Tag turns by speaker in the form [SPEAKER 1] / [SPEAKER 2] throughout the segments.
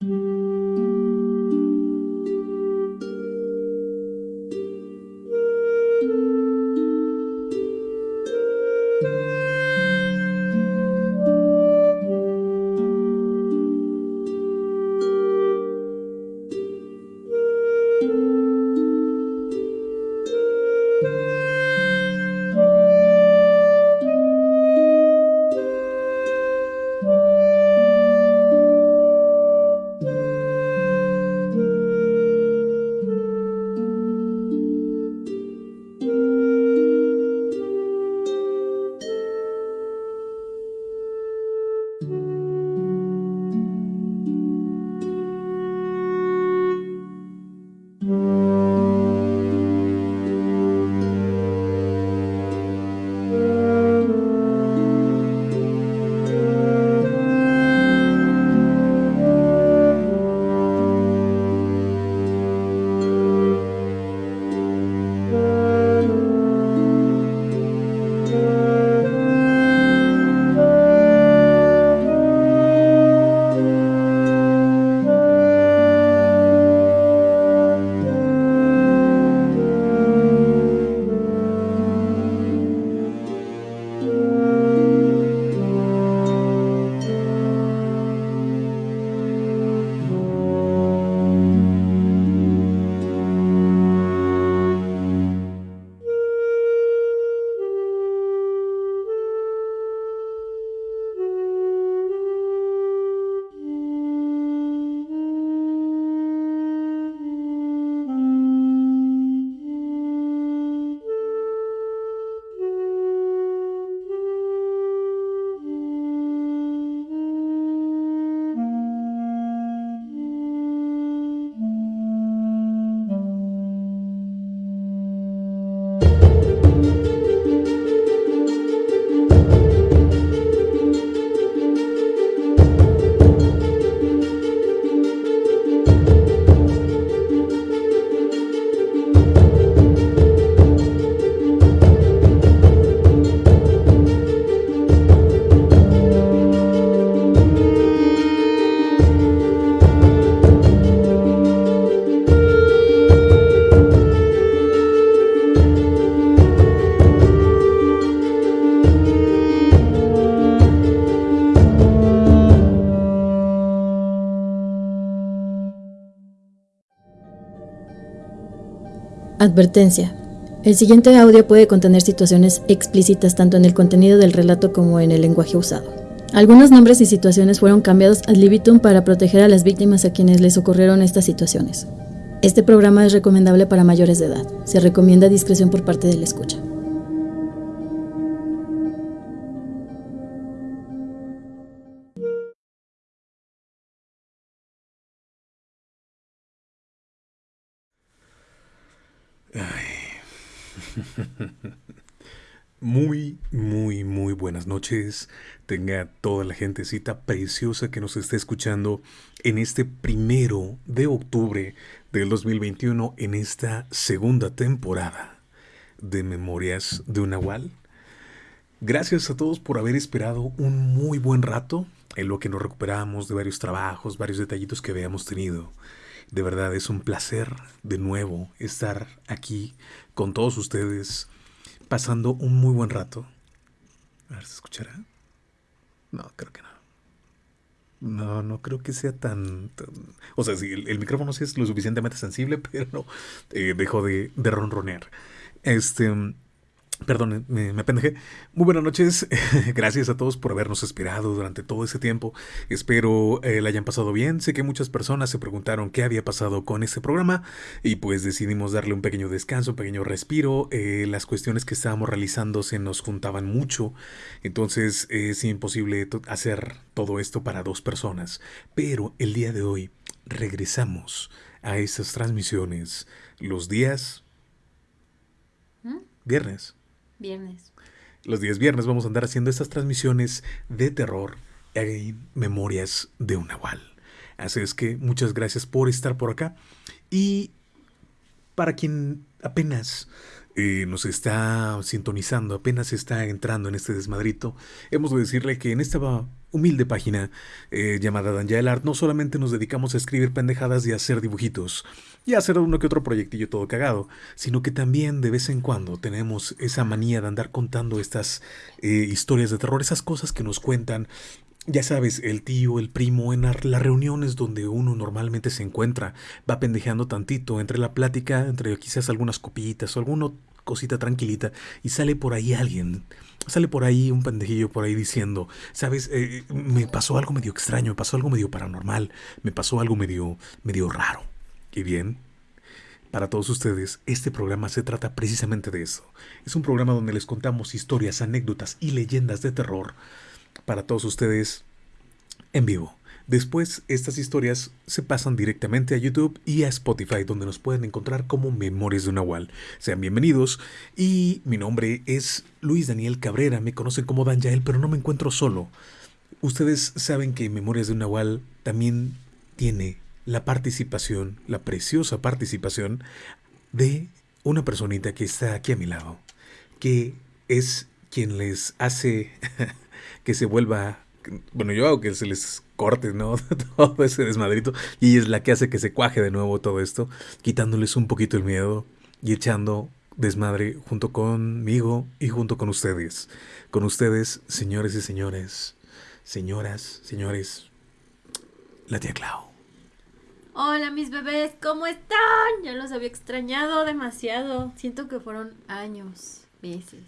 [SPEAKER 1] Música Advertencia. El siguiente audio puede contener situaciones explícitas tanto en el contenido del relato como en el lenguaje usado. Algunos nombres y situaciones fueron cambiados ad libitum para proteger a las víctimas a quienes les ocurrieron estas situaciones. Este programa es recomendable para mayores de edad. Se recomienda discreción por parte del escucha.
[SPEAKER 2] Muy, muy, muy buenas noches. Tenga toda la gentecita preciosa que nos esté escuchando en este primero de octubre del 2021, en esta segunda temporada de Memorias de un Nahual. Gracias a todos por haber esperado un muy buen rato en lo que nos recuperamos de varios trabajos, varios detallitos que habíamos tenido. De verdad es un placer de nuevo estar aquí con todos ustedes pasando un muy buen rato. A ver, ¿se escuchará? No, creo que no. No, no creo que sea tan... o sea, sí, el, micrófono sí es lo suficientemente sensible, pero no, eh, dejó de, de ronronear. Este... Perdón, me, me pendejé. Muy buenas noches. Gracias a todos por habernos esperado durante todo ese tiempo. Espero eh, la hayan pasado bien. Sé que muchas personas se preguntaron qué había pasado con este programa y pues decidimos darle un pequeño descanso, un pequeño respiro. Eh, las cuestiones que estábamos realizando se nos juntaban mucho, entonces es imposible hacer todo esto para dos personas. Pero el día de hoy regresamos a esas transmisiones los días
[SPEAKER 1] ¿Mm?
[SPEAKER 2] viernes.
[SPEAKER 1] Viernes.
[SPEAKER 2] Los días viernes vamos a andar haciendo estas transmisiones de terror en Memorias de un Nahual. Así es que muchas gracias por estar por acá. Y para quien apenas eh, nos está sintonizando, apenas está entrando en este desmadrito, hemos de decirle que en esta humilde página eh, llamada Danja Art no solamente nos dedicamos a escribir pendejadas y a hacer dibujitos y a hacer uno que otro proyectillo todo cagado, sino que también de vez en cuando tenemos esa manía de andar contando estas eh, historias de terror, esas cosas que nos cuentan ya sabes, el tío, el primo, en las reuniones donde uno normalmente se encuentra, va pendejeando tantito entre la plática, entre quizás algunas copitas o alguna cosita tranquilita, y sale por ahí alguien, sale por ahí un pendejillo por ahí diciendo, sabes, eh, me pasó algo medio extraño, me pasó algo medio paranormal, me pasó algo medio, medio raro. Y bien, para todos ustedes, este programa se trata precisamente de eso. Es un programa donde les contamos historias, anécdotas y leyendas de terror para todos ustedes en vivo. Después, estas historias se pasan directamente a YouTube y a Spotify, donde nos pueden encontrar como Memorias de Nahual. Sean bienvenidos. Y mi nombre es Luis Daniel Cabrera. Me conocen como Dan pero no me encuentro solo. Ustedes saben que Memorias de Nahual también tiene la participación, la preciosa participación de una personita que está aquí a mi lado, que es quien les hace que se vuelva, bueno, yo hago que se les corte, ¿no? todo ese desmadrito. Y es la que hace que se cuaje de nuevo todo esto, quitándoles un poquito el miedo y echando desmadre junto conmigo y junto con ustedes. Con ustedes, señores y señores, señoras, señores, la tía Clau.
[SPEAKER 1] Hola mis bebés, ¿cómo están? Ya los había extrañado demasiado. Siento que fueron años, meses,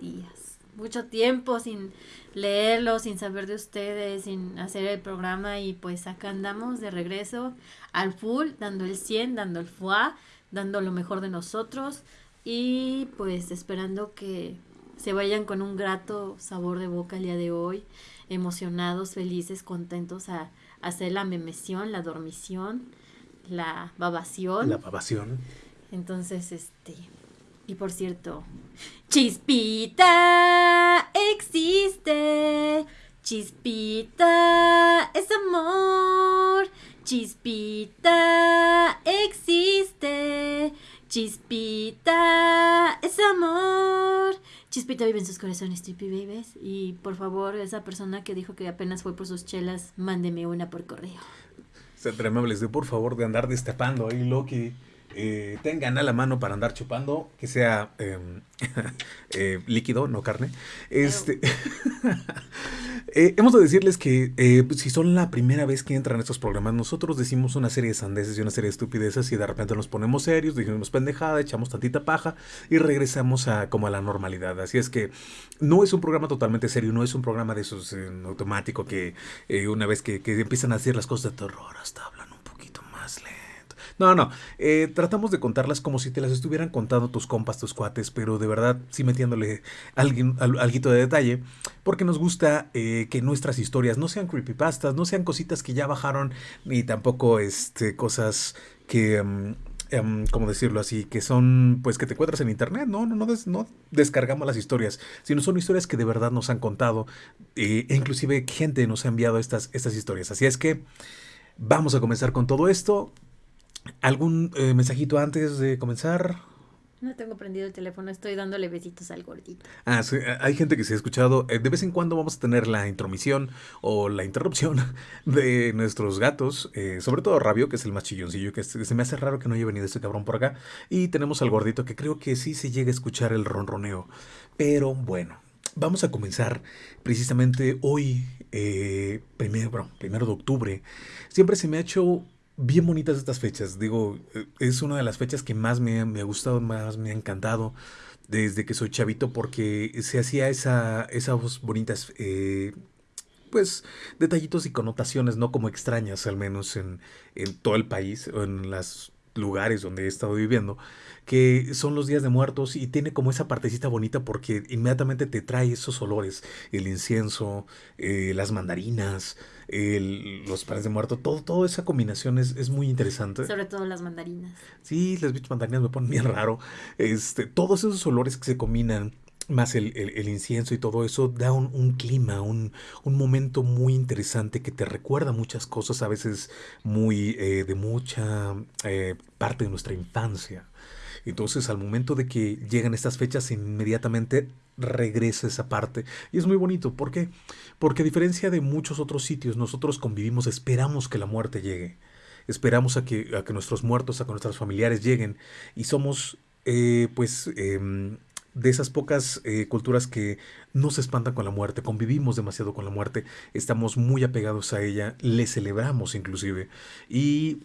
[SPEAKER 1] días mucho tiempo sin leerlo, sin saber de ustedes, sin hacer el programa y pues acá andamos de regreso al full, dando el 100, dando el FUA, dando lo mejor de nosotros y pues esperando que se vayan con un grato sabor de boca el día de hoy, emocionados, felices, contentos a, hacer la memesión, la dormición, la babación.
[SPEAKER 2] La babación.
[SPEAKER 1] Entonces, este, y por cierto, Chispita existe. Chispita es amor. Chispita existe. Chispita es amor. Chispita vive en sus corazones, Trippy Babies. Y por favor, esa persona que dijo que apenas fue por sus chelas, mándeme una por correo.
[SPEAKER 2] Sean amables de por favor de andar destapando ahí Loki eh, tengan a la mano para andar chupando, que sea em, eh, líquido, no carne. Este, eh, hemos de decirles que eh, si son la primera vez que entran a estos programas, nosotros decimos una serie de sandeces y una serie de estupideces y de repente nos ponemos serios, decimos pendejada, echamos tantita paja y regresamos a como a la normalidad. Así es que no es un programa totalmente serio, no es un programa de esos en automático que una vez que, que empiezan a decir las cosas de terror hasta hablan un poquito más lento no, no. Eh, tratamos de contarlas como si te las estuvieran contando tus compas, tus cuates, pero de verdad sí metiéndole alguien, algo de detalle, porque nos gusta eh, que nuestras historias no sean creepypastas, no sean cositas que ya bajaron, ni tampoco este, cosas que... Um, ¿cómo decirlo así? Que son, pues, que te encuentras en internet. No, no, no, no descargamos las historias, sino son historias que de verdad nos han contado. Eh, e inclusive gente nos ha enviado estas, estas historias. Así es que vamos a comenzar con todo esto. ¿Algún eh, mensajito antes de comenzar?
[SPEAKER 1] No tengo prendido el teléfono, estoy dándole besitos al gordito.
[SPEAKER 2] Ah, sí, hay gente que se ha escuchado. Eh, de vez en cuando vamos a tener la intromisión o la interrupción de nuestros gatos, eh, sobre todo Rabio, que es el más chilloncillo, que se me hace raro que no haya venido este cabrón por acá. Y tenemos al gordito, que creo que sí se llega a escuchar el ronroneo. Pero bueno, vamos a comenzar precisamente hoy, primero, primero de octubre. Siempre se me ha hecho bien bonitas estas fechas. Digo, eh, es una de las fechas que más me, ha gustado, más me ha encantado desde que soy chavito porque se hacía esa, esas bonitas, eh, pues, detallitos y connotaciones, no como extrañas, al menos en, en todo el país o en los lugares donde he estado viviendo que son los días de muertos y tiene como esa partecita bonita porque inmediatamente te trae esos olores, el incienso, eh, las mandarinas, los panes de muerto, todo, toda esa combinación es, es, muy interesante.
[SPEAKER 1] Sobre todo las mandarinas.
[SPEAKER 2] Sí, las bichas mandarinas me ponen bien raro. Este, todos esos olores que se combinan más el, el, incienso y todo eso da un, un clima, un, un, momento muy interesante que te recuerda muchas cosas, a veces muy eh, de mucha eh, parte de nuestra infancia. Entonces, al momento de que llegan estas fechas, inmediatamente regresa esa parte. Y es muy bonito. ¿Por qué? Porque a diferencia de muchos otros sitios, nosotros convivimos, esperamos que la muerte llegue. Esperamos a que, a que nuestros muertos, a que nuestros familiares lleguen. Y somos, eh, pues, em, de esas pocas eh, culturas que no se espantan con la muerte, convivimos demasiado con la muerte, estamos muy apegados a ella, le celebramos inclusive. Y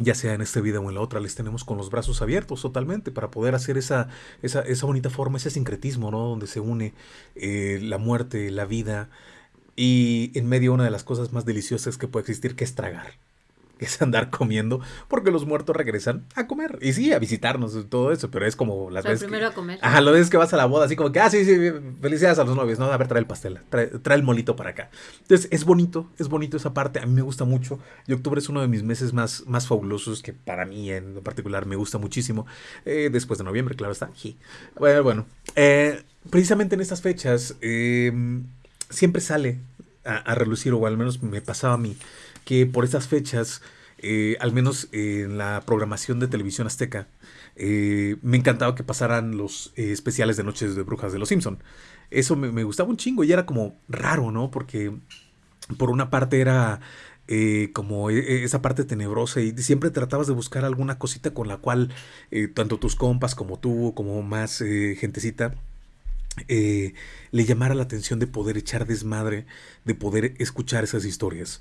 [SPEAKER 2] ya sea en esta vida o en la otra, les tenemos con los brazos abiertos totalmente para poder hacer esa, esa, esa bonita forma, ese sincretismo, ¿no? Donde se une eh, la muerte, la vida y en medio una de las cosas más deliciosas que puede existir, que es tragar es andar comiendo, porque los muertos regresan a comer. Y sí, a visitarnos y todo eso, pero es como las veces.
[SPEAKER 3] primero a comer.
[SPEAKER 2] Ajá, lo ves que vas a la boda, así como que, ah, sí, sí, felicidades a los novios, ¿no? A ver, trae el pastel, trae, el molito para acá. Entonces, es bonito, es bonito esa parte, a mí me gusta mucho. Y octubre es uno de mis meses más, más fabulosos, que para mí en particular me gusta muchísimo. Eh, después de noviembre, claro está. Bueno, bueno eh, precisamente en estas fechas, em, siempre sale a, a relucir, o al menos me pasaba a mí que por esas fechas, eh, al menos en la programación de televisión azteca, eh, me encantaba que pasaran los eh, especiales de Noches de Brujas de los Simpson. Eso me, gustaba un chingo y era como raro, ¿no? Porque por una parte era como e, esa parte tenebrosa y siempre tratabas de buscar alguna cosita con la cual tanto tus compas como tú, como más gentecita, le llamara la atención de poder echar desmadre, de poder escuchar esas historias.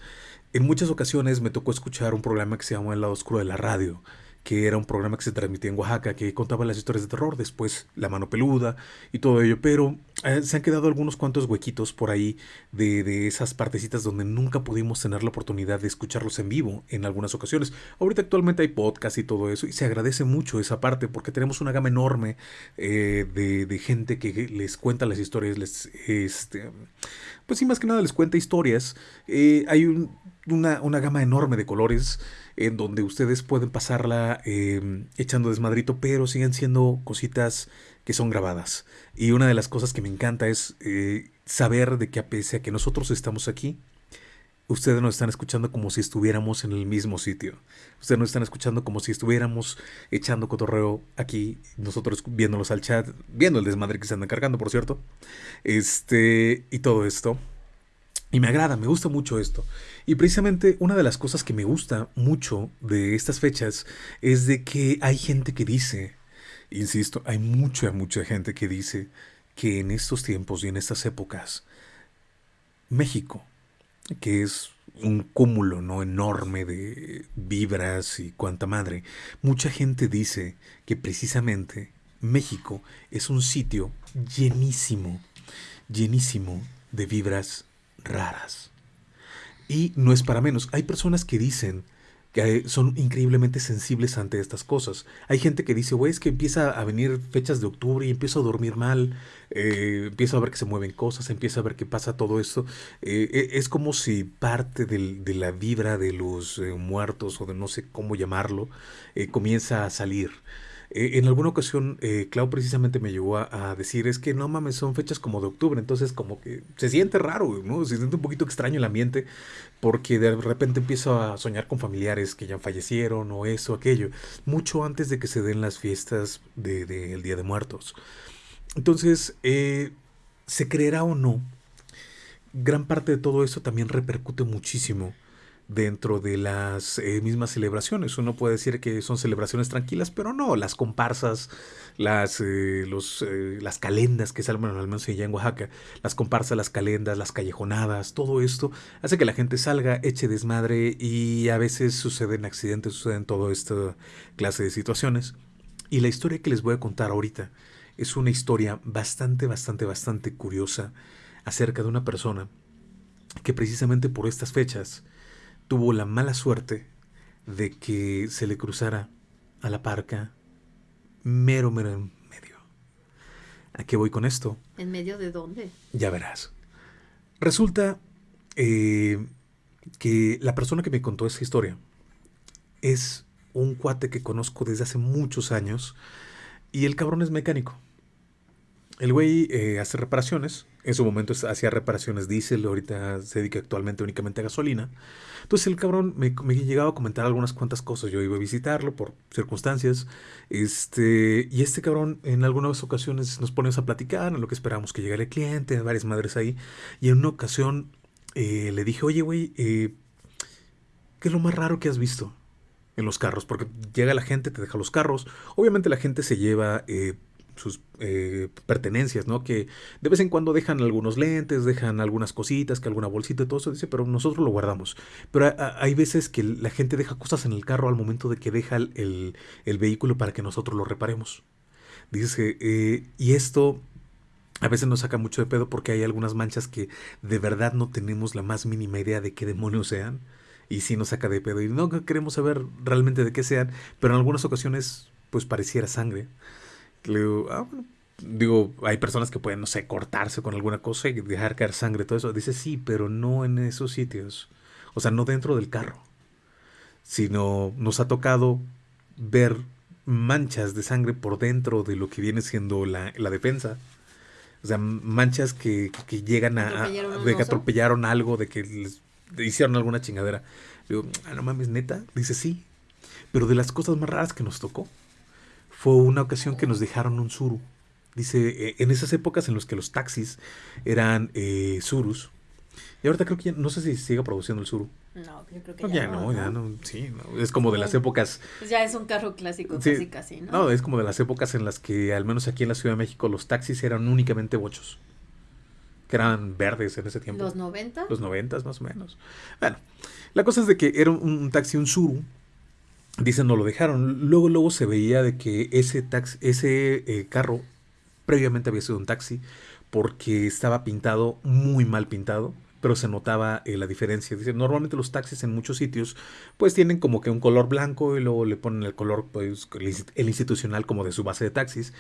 [SPEAKER 2] En muchas ocasiones me tocó escuchar un programa que se llamó El lado oscuro de la radio, que era un programa que se transmitía en Oaxaca, que contaba las historias de terror, después La mano peluda y todo ello, pero eh, se han quedado algunos cuantos huequitos por ahí de, de, esas partecitas donde nunca pudimos tener la oportunidad de escucharlos en vivo en algunas ocasiones. Ahorita actualmente hay podcast y todo eso, y se agradece mucho esa parte porque tenemos una gama enorme eh, de, de, gente que les cuenta las historias, les, este, pues sí, más que nada les cuenta historias. Eh, hay un una, una gama enorme de colores en donde ustedes pueden pasarla em, echando desmadrito, pero siguen siendo cositas que son grabadas. Y una de las cosas que me encanta es eh, saber de que a pesar a que nosotros estamos aquí, ustedes nos están escuchando como si estuviéramos en el mismo sitio. Ustedes nos están escuchando como si estuviéramos echando cotorreo aquí, nosotros viéndolos al chat, viendo el desmadre que se andan cargando, por cierto. Este, y todo esto. Y me agrada, me gusta mucho esto. Y precisamente una de las cosas que me gusta mucho de estas fechas es de que hay gente que dice, insisto, hay mucha, mucha gente que dice que en estos tiempos y en estas épocas, México, que es un cúmulo no enorme de vibras y cuanta madre, mucha gente dice que precisamente México es un sitio llenísimo, llenísimo de vibras raras. Y no es para menos. Hay personas que dicen que son increíblemente sensibles ante estas cosas. Hay gente que dice, güey, es que empieza a venir fechas de octubre y empiezo a dormir mal, eh, empiezo a ver que se mueven cosas, empiezo a ver que pasa todo esto. Eh, es como si parte de la vibra de los eh, muertos o de no sé cómo llamarlo, comienza a salir. Eh, en alguna ocasión, eh, Clau precisamente me llegó a, decir, es que no mames, son fechas como de octubre, entonces como que se siente raro, ¿no? Se siente un poquito extraño el ambiente, porque de repente empiezo a soñar con familiares que ya fallecieron o eso, aquello, mucho antes de que se den las fiestas del de, Día de Muertos. Entonces, eh, se creerá o no, gran parte de todo eso también repercute muchísimo dentro de las eh, mismas celebraciones. Uno puede decir que son celebraciones tranquilas, pero no, las comparsas, las, eh, los, eh, las calendas que salen, al menos allá en Oaxaca, las comparsas, las calendas, las callejonadas, todo esto hace que la gente salga, eche desmadre y a veces suceden accidentes, suceden toda esta clase de situaciones. Y la historia que les voy a contar ahorita es una historia bastante, bastante, bastante curiosa acerca de una persona que precisamente por estas fechas tuvo la mala suerte de que se le cruzara a la parca mero, mero en medio. ¿A qué voy con esto?
[SPEAKER 3] ¿En medio de dónde?
[SPEAKER 2] Ya verás. Resulta eh, que la persona que me contó esa historia es un cuate que conozco desde hace muchos años y el cabrón es mecánico. El güey eh, hace reparaciones en su momento hacía reparaciones diésel, ahorita se dedica actualmente únicamente a gasolina. Entonces el cabrón me, me, llegaba a comentar algunas cuantas cosas. Yo iba a visitarlo por circunstancias. Este, y este cabrón en algunas ocasiones nos ponemos a platicar en lo que esperamos que llegara el cliente, varias madres ahí. Y en una ocasión eh, le dije, oye, güey, eh, ¿qué es lo más raro que has visto en los carros? Porque llega la gente, te deja los carros. Obviamente la gente se lleva eh, sus pertenencias, ¿no? Que de vez en cuando dejan algunos lentes, dejan algunas cositas, que alguna bolsita todo eso, dice, pero nosotros lo guardamos. Pero hay veces que la gente deja cosas en el carro al momento de que deja el, el vehículo para que nosotros lo reparemos. Dice, y esto a veces nos saca mucho de pedo porque hay algunas manchas que de verdad no tenemos la más mínima idea de qué demonios sean. Y sí nos saca de pedo. Y no queremos saber realmente de qué sean. Pero en algunas ocasiones, pues pareciera sangre. Le digo, ah, bueno. Digo, hay personas que pueden, no sé, cortarse con alguna cosa y dejar caer sangre, todo eso. Dice, sí, pero no en esos sitios. O sea, no dentro del carro. Sino nos ha tocado ver manchas de sangre por dentro de lo que viene siendo la, la defensa. O sea, manchas que, que llegan a, de que atropellaron algo, de que les hicieron alguna chingadera. Digo, ah, no mames, neta. Dice, sí. Pero de las cosas más raras que nos tocó fue una ocasión que nos dejaron un suru. Dice, eh, en esas épocas en las que los taxis eran eh, surus, y ahorita creo que no sé si sigue produciendo el Suru.
[SPEAKER 1] No, yo creo que ya, ya no,
[SPEAKER 2] ya no, sí, es como de las épocas.
[SPEAKER 1] Pues ya es un carro clásico, casi casi, ¿no? No,
[SPEAKER 2] es como de las épocas en las que, al menos aquí en la Ciudad de México, los taxis eran únicamente bochos. Que eran verdes en ese tiempo.
[SPEAKER 1] ¿Los 90?
[SPEAKER 2] Los 90 más o menos. Bueno, la cosa es de que era un, taxi, un Suru. Dicen, no lo dejaron. Luego, luego se veía de que ese, taxi, ese eh, carro previamente había sido un taxi porque estaba pintado, muy mal pintado pero se notaba eh, la diferencia. Dice, normalmente los taxis en muchos sitios pues tienen como que un color blanco y luego le ponen el color pues, el institucional como de su base de taxis.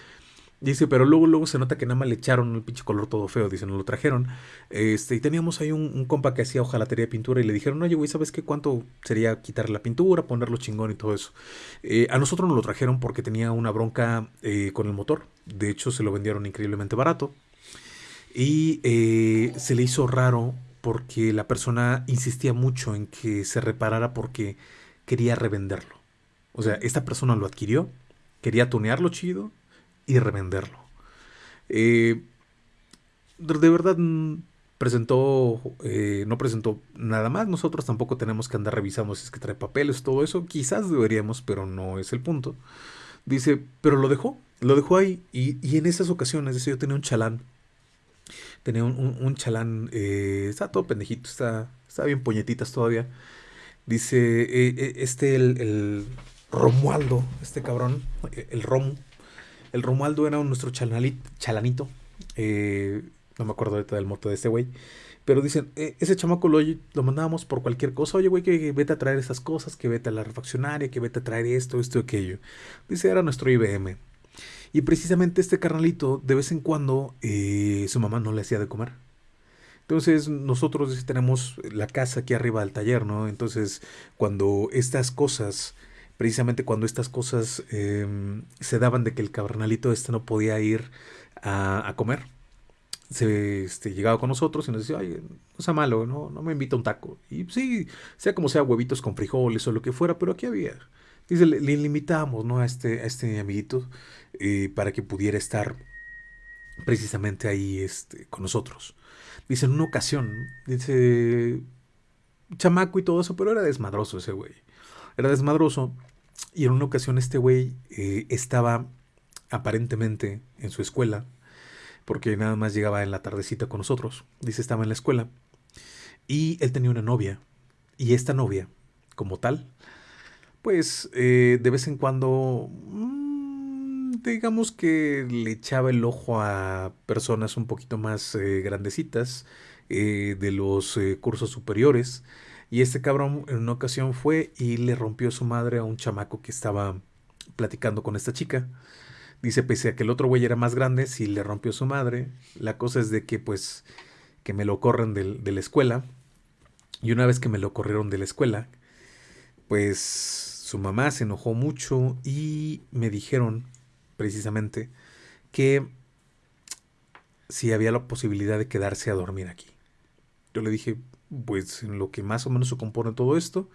[SPEAKER 2] Dice, pero luego, luego se nota que nada más le echaron el pinche color todo feo, dice, nos lo trajeron. Este, y teníamos ahí un, compa que hacía hojalatería de pintura y le dijeron, oye, güey, ¿sabes qué? ¿Cuánto sería quitar la pintura, ponerlo chingón y todo eso? Eh, a nosotros nos lo trajeron porque tenía una bronca eh, con el motor. De hecho, se lo vendieron increíblemente barato. Y se le hizo raro porque la persona insistía mucho en que se reparara porque quería revenderlo. O sea, esta persona lo adquirió, quería tunearlo chido y revenderlo. Eh, de verdad mm, presentó, eh, no presentó nada más. Nosotros tampoco tenemos que andar revisando si es que trae papeles, todo eso. Quizás deberíamos, pero no es el punto. Dice, pero lo dejó, lo dejó ahí. Y, y en esas ocasiones, dice, yo tenía un chalán Tenía un, chalán, eh, está todo pendejito, está, está bien puñetitas todavía. Dice, eh, este, el, Romualdo, este cabrón, el Romu. El Romualdo era nuestro chalanito. no me acuerdo ahorita del moto de este güey. Pero dicen, ese chamaco lo, lo mandábamos por cualquier cosa. Oye, güey, que, vete a traer esas cosas, que vete a la refaccionaria, que vete a traer esto, esto, aquello. Dice, era nuestro IBM. Y precisamente este carnalito, de vez en cuando, eh, su mamá no le hacía de comer. Entonces nosotros tenemos la casa aquí arriba del taller, ¿no? Entonces cuando estas cosas, precisamente cuando estas cosas em, se daban de que el carnalito este no podía ir a, comer, se este, llegaba con nosotros y nos decía, ay, no sea malo, no, no me invita un taco. Y sí, sea como sea, huevitos con frijoles o lo que fuera, pero aquí había. Dice, le, le limitamos, ¿no? A este, a este amiguito eh, para que pudiera estar precisamente ahí este, con nosotros. Dice, en una ocasión, dice, chamaco y todo eso, pero era desmadroso ese güey. Era desmadroso. Y en una ocasión este güey eh, estaba aparentemente en su escuela, porque nada más llegaba en la tardecita con nosotros. Dice, estaba en la escuela. Y él tenía una novia. Y esta novia, como tal, pues eh, de vez en cuando, mm, digamos que le echaba el ojo a personas un poquito más eh, grandecitas eh, de los cursos superiores. Y este cabrón en una ocasión fue y le rompió su madre a un chamaco que estaba platicando con esta chica. Dice, pese a que el otro güey era más grande, si le rompió su madre. La cosa es de que pues que me lo corren de la escuela. Y una vez que me lo corrieron de la escuela, pues su mamá se enojó mucho y me dijeron precisamente que si había la posibilidad de quedarse a dormir aquí. Yo le dije, pues en lo que más o menos se compone todo esto,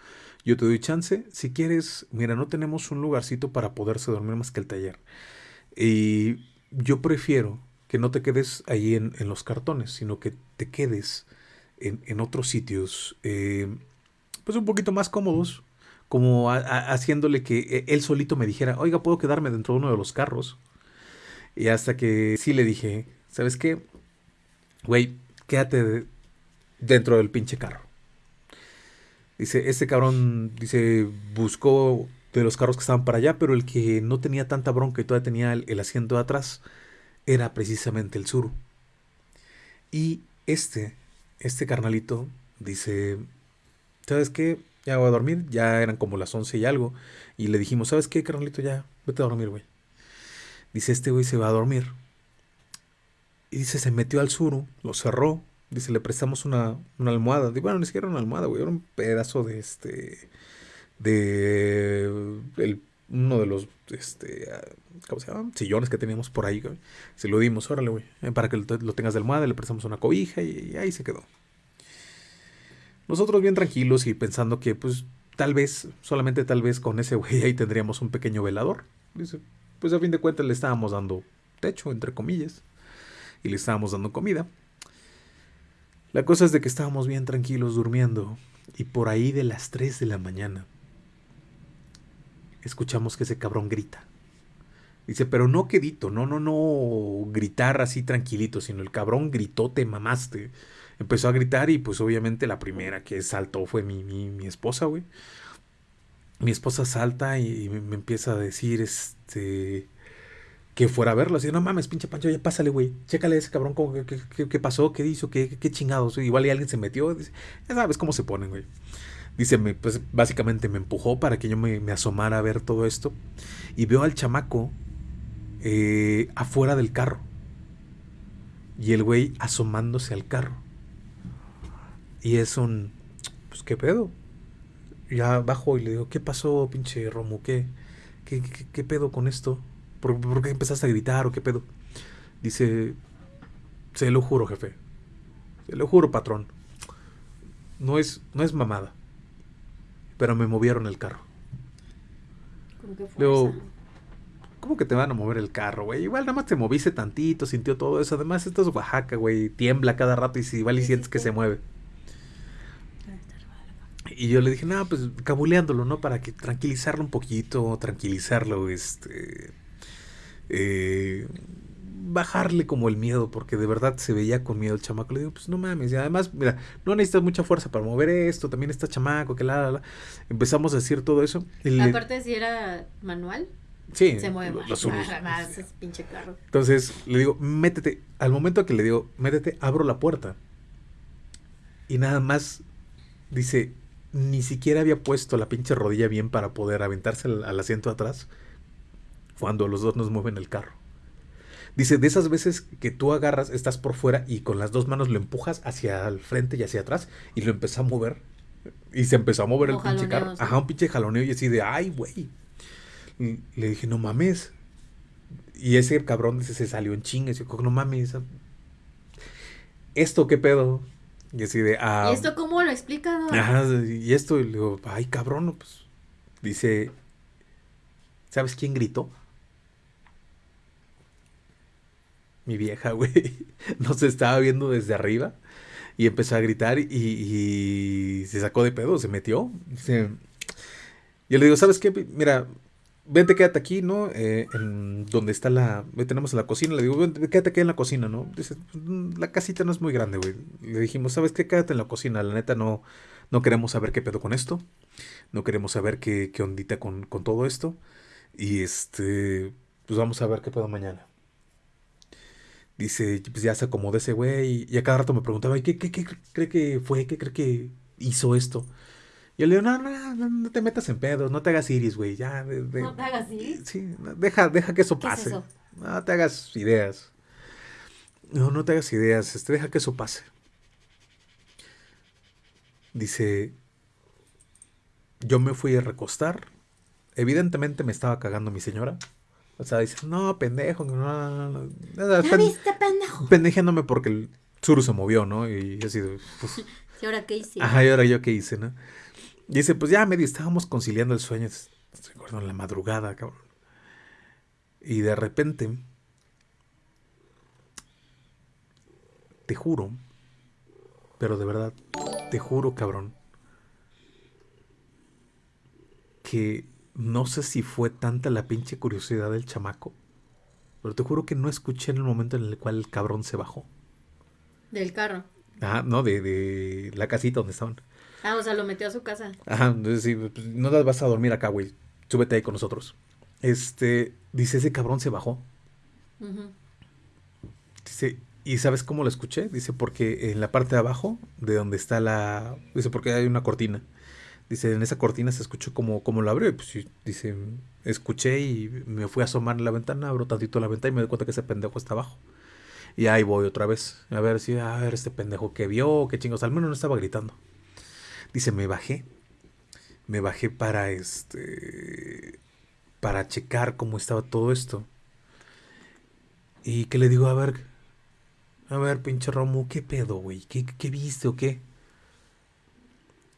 [SPEAKER 2] yo te doy chance. Si quieres, mira, no tenemos un lugarcito para poderse dormir más que el taller. Y yo prefiero que no te quedes ahí en, los cartones, sino que te quedes en, otros sitios, eh, pues un poquito más cómodos, como haciéndole que él solito me dijera, oiga, puedo quedarme dentro de uno de los carros. Y hasta que sí le dije, ¿sabes qué? Güey, quédate dentro del pinche carro. Dice, este cabrón, dice, buscó de los carros que estaban para allá, pero el que no tenía tanta bronca y todavía tenía el, asiento de atrás era precisamente el sur. Y este, este carnalito, dice, ¿sabes qué? Ya voy a dormir, ya eran como las once y algo. Y le dijimos, ¿sabes qué, carnalito? Ya, vete a dormir, güey. Dice, este güey se va a dormir. Y dice, se metió al suru, lo cerró. Dice, le prestamos una, una almohada. Digo, bueno, ni siquiera una almohada, güey. Era un pedazo de este. De. El, uno de los. Este. ¿Cómo se llama? Sillones que teníamos por ahí, güey. Se lo dimos, órale, güey. Eh, para que lo, tengas de almohada, le prestamos una cobija y, ahí se quedó. Nosotros bien tranquilos y pensando que, pues, tal vez, solamente tal vez con ese güey ahí tendríamos un pequeño velador. Dice, pues a fin de cuentas le estábamos dando techo, entre comillas y le estábamos dando comida. La cosa es de que estábamos bien tranquilos durmiendo y por ahí de las 3 de la mañana escuchamos que ese cabrón grita. Dice, pero no quedito, no, no, no gritar así tranquilito, sino el cabrón gritó, te mamaste. Empezó a gritar y pues obviamente la primera que saltó fue mi, mi, mi esposa, güey. Mi esposa salta y me empieza a decir, este, que fuera a verlo. Así, no mames, pinche Pancho, ya pásale, güey. Chécale a ese cabrón, qué, pasó, qué hizo, qué, qué, chingados. Igual y alguien se metió. ya sabes cómo se ponen, güey. Dice, pues básicamente me empujó para que yo me, asomara a ver todo esto. Y veo al chamaco eh, afuera del carro. Y el güey asomándose al carro. Y es un, pues qué pedo. Ya bajo y le digo, ¿qué pasó, pinche Romo? ¿Qué, qué, qué pedo con esto? ¿Por, qué empezaste a gritar o qué pedo? Dice, se lo juro, jefe. Se lo juro, patrón. No es, no es mamada. Pero me movieron el carro. ¿Cómo que Luego, ¿cómo que te van a mover el carro, güey? Igual nada más te moviste tantito, sintió todo eso. Además, esto es Oaxaca, güey. Tiembla cada rato y si igual y sientes que se mueve. Y yo le dije, no, pues cabuleándolo, ¿no? Para que tranquilizarlo un poquito, tranquilizarlo, este eh, bajarle como el miedo, porque de verdad se veía con miedo el chamaco. Le digo, pues no mames, y además, mira, no necesitas mucha fuerza para mover esto, también está chamaco, que la, la, Empezamos a decir todo eso.
[SPEAKER 1] Aparte, si era manual. Sí, se mueve más,
[SPEAKER 2] pinche carro. Entonces le digo, métete. Al momento que le digo, métete, abro la puerta. Y nada más dice, ni siquiera había puesto la pinche rodilla bien para poder aventarse al, al asiento atrás cuando los dos nos mueven el carro. Dice, de esas veces que tú agarras, estás por fuera y con las dos manos lo empujas hacia el frente y hacia atrás y lo empezó a mover. Y se empezó a mover el pinche carro. Ajá, un pinche jaloneo y así de, ay, güey. Le dije, no mames. Y ese cabrón dice, se salió en chingas. Y yo, no mames. ¿Esto qué pedo? Y así de,
[SPEAKER 1] ah. ¿Y esto cómo lo explica?
[SPEAKER 2] Ajá, y esto, y le digo, ay, cabrón, pues. Dice, ¿sabes quién gritó? Mi vieja, güey, nos estaba viendo desde arriba y empezó a gritar y, se sacó de pedo, se metió. yo le digo, ¿sabes qué? Mira, vente, quédate aquí, ¿no? Eh, en donde está la... Tenemos la cocina, le digo, vente, quédate aquí en la cocina, ¿no? Dice, mm, la casita no es muy grande, güey. Le dijimos, ¿sabes qué? Quédate en la cocina, la neta no, no queremos saber qué pedo con esto. No queremos saber qué, qué ondita con, con todo esto. Y este, pues vamos a ver qué pedo mañana dice, pues ya se acomodó ese güey. Y a cada rato me preguntaba, ¿qué, qué, qué cree que fue? ¿Qué cree que hizo esto? Y yo le digo, no, no, no, te metas en pedos, no te hagas iris, güey, ya.
[SPEAKER 1] ¿No te hagas iris?
[SPEAKER 2] Sí, deja, deja que eso pase. No te hagas ideas. No, no te hagas ideas, este, deja que eso pase. Dice, yo me fui a recostar. Evidentemente me estaba cagando mi señora. O sea, dice, no, pendejo, no, no, no. no. viste, pendejo? Pendejándome porque el Zuru se movió, ¿no? Y así, pues.
[SPEAKER 1] ¿Y ahora qué hice?
[SPEAKER 2] Ajá, y ahora yo qué hice, ¿no? Y dice, pues ya medio estábamos conciliando el sueño. Recuerdo en la madrugada, cabrón. Y de repente, te juro, pero de verdad, te juro, cabrón, que no sé si fue tanta la pinche curiosidad del chamaco, pero te juro que no escuché en el momento en el cual el cabrón se bajó.
[SPEAKER 1] Del carro.
[SPEAKER 2] Ajá, no, de, de la casita donde estaban.
[SPEAKER 1] Ah, o sea, lo metió a su casa.
[SPEAKER 2] Ajá, entonces sí, pues, no vas a dormir acá, güey. Súbete ahí con nosotros. Este, dice, ese cabrón se bajó. Dice, ¿y sabes cómo lo escuché? Dice, porque en la parte de abajo, de donde está la... Dice, porque hay una cortina. Dice, en esa cortina se escuchó como, como lo abrió. pues dice, escuché y me fui a asomar en la ventana, abro tantito la ventana y me doy cuenta que ese pendejo está abajo. Y ahí voy otra vez. A ver si, a ver este pendejo que vio, qué chingos. Al menos no estaba gritando. Dice, me bajé. Me bajé para este. Para checar cómo estaba todo esto. Y que le digo, a ver. A ver, pinche Romu, ¿qué pedo, güey? ¿Qué, ¿Qué viste o qué?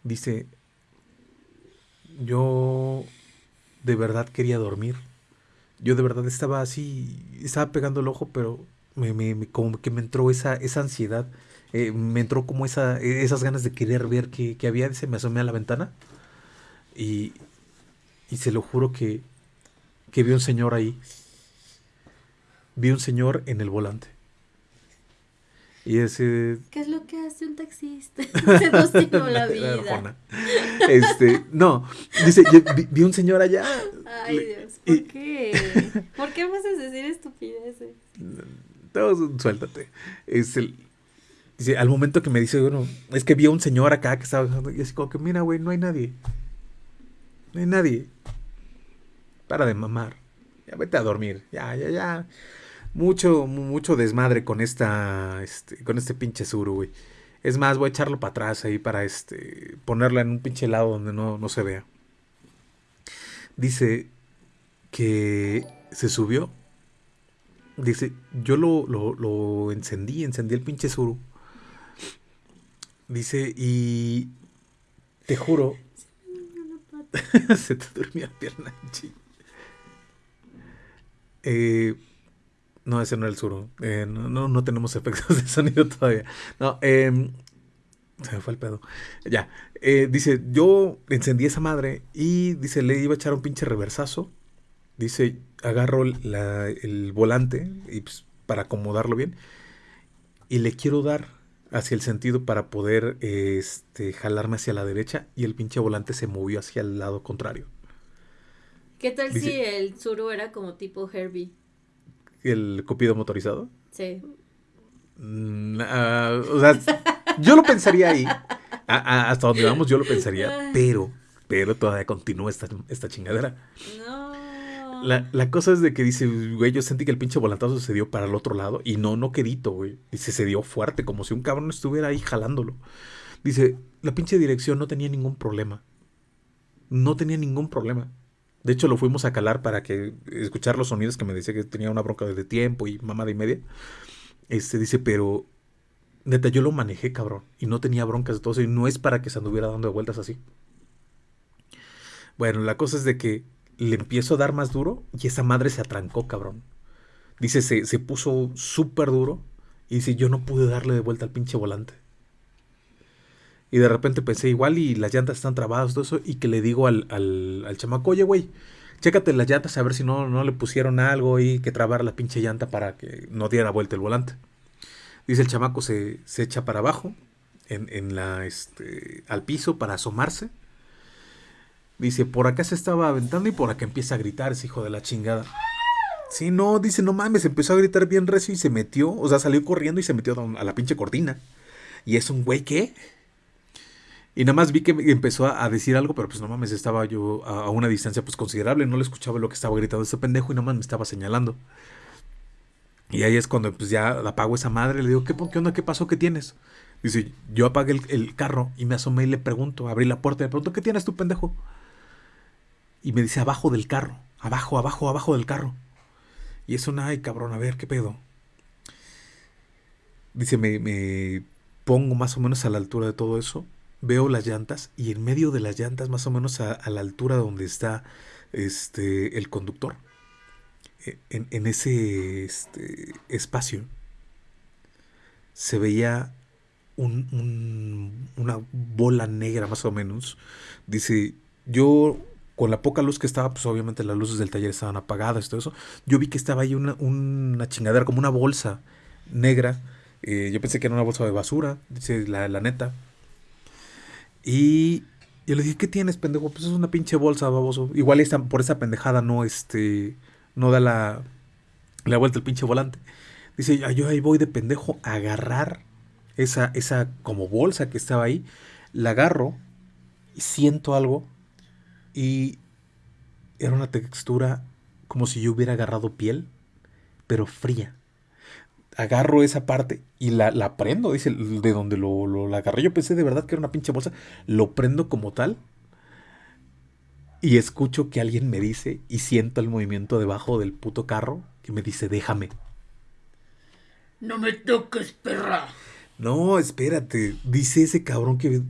[SPEAKER 2] Dice, yo de verdad quería dormir. Yo de verdad estaba así, estaba pegando el ojo, pero me, me, como que me entró esa, esa ansiedad, eh, me entró como esa, esas ganas de querer ver qué, había, se me asomé a la ventana y, y se lo juro que, que vi un señor ahí. Vi un señor en el volante. Y ese...
[SPEAKER 1] ¿Qué es lo que hace un taxista? Se nos la vida.
[SPEAKER 2] Este, no, dice, vi, un señor allá.
[SPEAKER 1] Ay, Dios, ¿por qué? ¿Por qué vas a decir estupideces?
[SPEAKER 2] suéltate. Es el, dice, al momento que me dice, bueno, es que vi a un señor acá que estaba y así como que, mira, güey, no hay nadie. No hay nadie. Para de mamar. Ya vete a dormir. Ya, ya, ya. Mucho, mucho desmadre con esta, este, con este pinche suru, güey. Es más, voy a echarlo para atrás ahí para este, ponerla en un pinche lado donde no, no se vea. Dice que se subió Dice, yo lo, lo, lo encendí, encendí el pinche suru. Dice, y te juro. Se te durmió la pierna, eh, no, ese no era el suru. Eh, no, no, tenemos efectos de sonido todavía. No, eh, se me fue el pedo. Ya. Eh, dice, yo encendí esa madre y dice, le iba a echar un pinche reversazo. Dice, agarro el volante y pues, para acomodarlo bien y le quiero dar hacia el sentido para poder este, jalarme hacia la derecha y el pinche volante se movió hacia el lado contrario.
[SPEAKER 1] ¿Qué tal si el Zuru era como tipo Herbie?
[SPEAKER 2] ¿El copido motorizado?
[SPEAKER 1] Sí.
[SPEAKER 2] Mm, ah, o sea, yo lo pensaría ahí. hasta donde vamos yo lo pensaría, pero, pero todavía continúa esta, esta chingadera.
[SPEAKER 1] No.
[SPEAKER 2] La, cosa es de que dice, güey, yo sentí que el pinche volantazo se dio para el otro lado. Y no, no quedito, güey. Dice, se dio fuerte, como si un cabrón estuviera ahí jalándolo. Dice, la pinche dirección no tenía ningún problema. No tenía ningún problema. De hecho, lo fuimos a calar para que escuchar los sonidos que me decía que tenía una bronca de tiempo y mamada y media. Este dice, pero neta, yo lo manejé, cabrón. Y no tenía broncas de todo eso. Y no es para que se anduviera dando vueltas así. Bueno, la cosa es de que le empiezo a dar más duro y esa madre se atrancó, cabrón. Dice, se, se puso súper duro y dice, yo no pude darle de vuelta al pinche volante. Y de repente pensé igual y las llantas están trabadas, todo eso, y que le digo al, al, al chamaco, oye, güey, chécate las llantas a ver si no, no le pusieron algo y que trabar la pinche llanta para que no diera vuelta el volante. Dice el chamaco se, se echa para abajo, en, en la, este, al piso para asomarse Dice, por acá se estaba aventando y por acá empieza a gritar ese hijo de la chingada. Sí, no, dice, no mames, empezó a gritar bien recio y se metió, o sea, salió corriendo y se metió a la pinche cortina. Y es un güey ¿qué? Y nada más vi que empezó a, decir algo, pero pues no mames, estaba yo a, una distancia pues considerable, no le escuchaba lo que estaba gritando ese pendejo y nada más me estaba señalando. Y ahí es cuando pues ya apago esa madre, le digo, ¿qué, qué onda? ¿Qué pasó? ¿Qué tienes? Dice, yo apagué el, carro y me asomé y le pregunto, abrí la puerta y le pregunto, ¿qué tienes tú, pendejo? y me dice abajo del carro, abajo, abajo, abajo del carro. Y es una, ay cabrón, a ver, ¿qué pedo? Dice, me, me pongo más o menos a la altura de todo eso, veo las llantas y en medio de las llantas, más o menos a, la altura donde está este, el conductor, e, en, ese este, espacio, se veía un, una bola negra más o menos. Dice, yo con la poca luz que estaba, pues obviamente las luces del taller estaban apagadas y todo eso, yo vi que estaba ahí una, una chingadera, como una bolsa negra eh, yo pensé que era una bolsa de basura, dice la, neta. Y yo le dije, ¿qué tienes, pendejo? Pues es una pinche bolsa, baboso. Igual por esa pendejada no, este, no da la, la vuelta el pinche volante. Dice, yo ahí voy de pendejo a agarrar esa, esa como bolsa que estaba ahí. La agarro y siento algo. Y era una textura como si yo hubiera agarrado piel, pero fría agarro esa parte y la, la prendo, dice, de donde lo, lo la agarré. Yo pensé de verdad que era una pinche bolsa. Lo prendo como tal. Y escucho que alguien me dice y siento el movimiento debajo del puto carro que me dice, déjame.
[SPEAKER 4] No me toques, perra.
[SPEAKER 2] No, espérate. Dice ese cabrón que...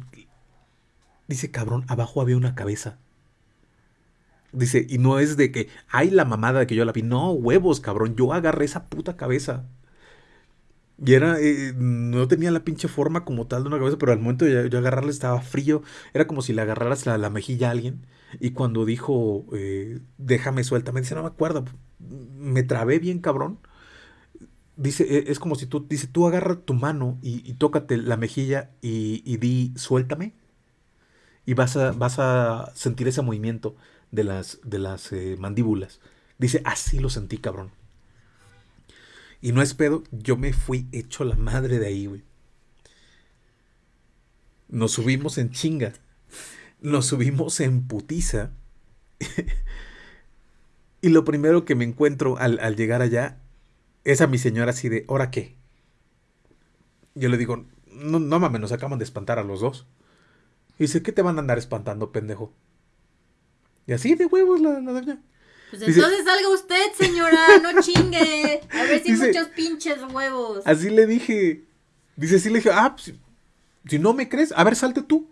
[SPEAKER 2] Dice cabrón, abajo había una cabeza. Dice, y no es de que, hay la mamada de que yo la vi. No, huevos, cabrón. Yo agarré esa puta cabeza. Y era, eh, no tenía la pinche forma como tal de una cabeza, pero al momento de yo agarrarle estaba frío. Era como si le agarraras la, mejilla a alguien. Y cuando dijo, eh, déjame suelta, me dice, no me acuerdo. Me trabé bien cabrón. Dice, e, es como si tú, dice, tú agarra tu mano y, tócate la mejilla y, di, suéltame. Y vas a, vas a sentir ese movimiento de las, de las eh, mandíbulas. Dice, así lo sentí, cabrón. Y no es pedo, yo me fui hecho la madre de ahí, güey. Nos subimos en chinga. Nos subimos en putiza. y lo primero que me encuentro al, llegar allá es a mi señora así de, ¿ahora qué? Yo le digo, no, no mames, nos acaban de espantar a los dos. Y dice, ¿qué te van a andar espantando, pendejo? Y así de huevos la, la doña.
[SPEAKER 1] Pues entonces salga usted, señora, no chingue. A ver si muchos pinches huevos.
[SPEAKER 2] Así le dije. Dice, sí le dije, ah, pues, si no me crees, a ver, salte tú.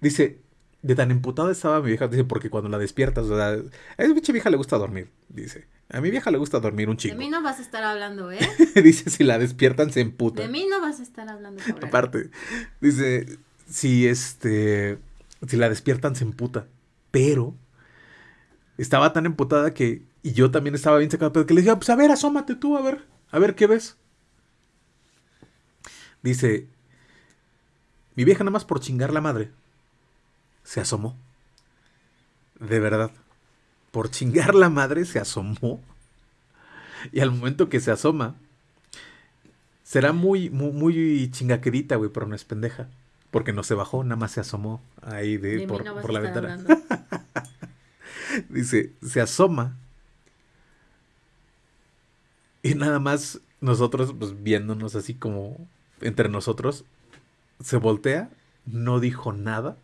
[SPEAKER 2] Dice, de tan emputada estaba mi vieja, dice, porque cuando la despiertas, o sea, a esa pinche vieja le gusta dormir, dice. A mi vieja le gusta dormir un chingo.
[SPEAKER 1] De mí no vas a estar hablando, ¿eh?
[SPEAKER 2] dice, si la despiertan se emputa.
[SPEAKER 1] De mí no vas a estar hablando.
[SPEAKER 2] Aparte, dice, si este, si la despiertan se emputa, pero estaba tan emputada que. Y yo también estaba bien sacado, pero que le dije, pues a ver, asómate tú, a ver, a ver qué ves. Dice, mi vieja nada más por chingar la madre, se asomó. De verdad. Por chingar la madre se asomó. Y al momento que se asoma, será muy, muy, muy chingaquerita, güey, pero no es pendeja. Porque no se bajó, nada más se asomó ahí de, por, por la ventana. Dice, se asoma. Y nada más nosotros, pues viéndonos así como entre nosotros, se voltea, no dijo nada.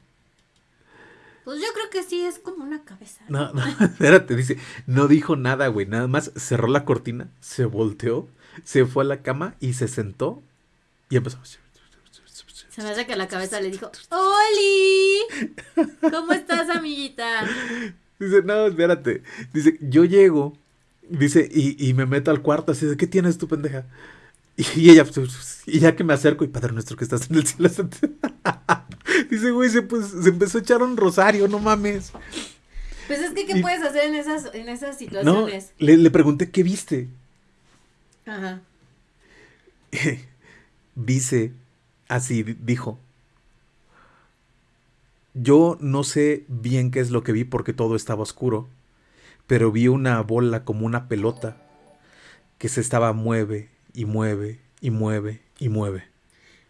[SPEAKER 1] Pues yo creo que sí, es como una cabeza.
[SPEAKER 2] No, no, espérate, dice, no dijo nada, güey, nada más cerró la cortina, se volteó, se fue a la cama y se sentó y empezó.
[SPEAKER 1] Se me hace que la cabeza le dijo, ¡Oli! ¿Cómo estás, amiguita?
[SPEAKER 2] Dice, no, espérate. Dice, yo llego, dice, y, y me meto al cuarto así de, ¿qué tienes tú, pendeja? Y ella, pues, y ya que me acerco, y Padre nuestro que estás en el cielo. dice, güey, se, pues, se empezó a echar un rosario, no mames.
[SPEAKER 1] Pues es que, ¿qué puedes hacer en esas, en esas situaciones?
[SPEAKER 2] No, le, le pregunté, ¿qué viste?
[SPEAKER 1] Ajá.
[SPEAKER 2] dice, así dijo, yo no sé bien qué es lo que vi porque todo estaba oscuro, pero vi una bola como una pelota que se estaba mueve y mueve y mueve y mueve.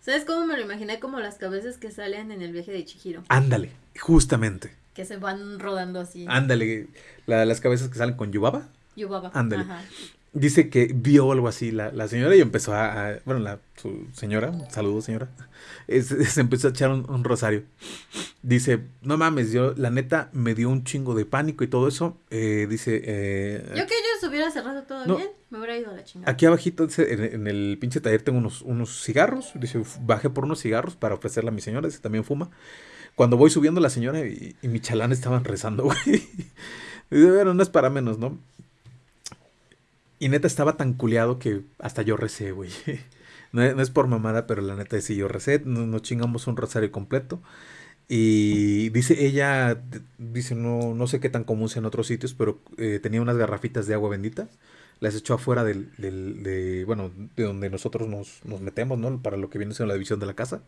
[SPEAKER 1] ¿Sabes cómo me lo imaginé? Como las cabezas que salen en el viaje de Chihiro.
[SPEAKER 2] Ándale, justamente.
[SPEAKER 1] Que se van rodando así.
[SPEAKER 2] Ándale, las cabezas que salen con Yubaba.
[SPEAKER 1] Yubaba.
[SPEAKER 2] Ándale dice que vio algo así la, la señora y empezó a, bueno, la su señora, saludos señora, se empezó a echar un, rosario. Dice, no mames, yo la neta me dio un chingo de pánico y todo eso. Eh, dice... Eh,
[SPEAKER 1] yo que ellos hubiera cerrado todo
[SPEAKER 2] No.
[SPEAKER 1] bien, me hubiera ido a la chingada.
[SPEAKER 2] Aquí abajito dice, en, en el pinche taller tengo unos, unos cigarros. Dice, bajé por unos cigarros para ofrecerle a mi señora, dice, también fuma. Cuando voy subiendo la señora y, y mi chalán estaban rezando, güey. Dice, bueno, no es para menos, ¿no? Y neta estaba tan culeado que hasta yo recé, güey. No, es- no es por mamada, pero la neta sí yo recé. Nos, nos chingamos un rosario completo. Y dice ella, dice, no, no sé qué tan común sea en otros sitios, pero eh, tenía unas garrafitas de agua bendita. Las echó afuera del, del- de, bueno, de donde nosotros nos, nos metemos, ¿no? Para lo que viene siendo la división de la casa.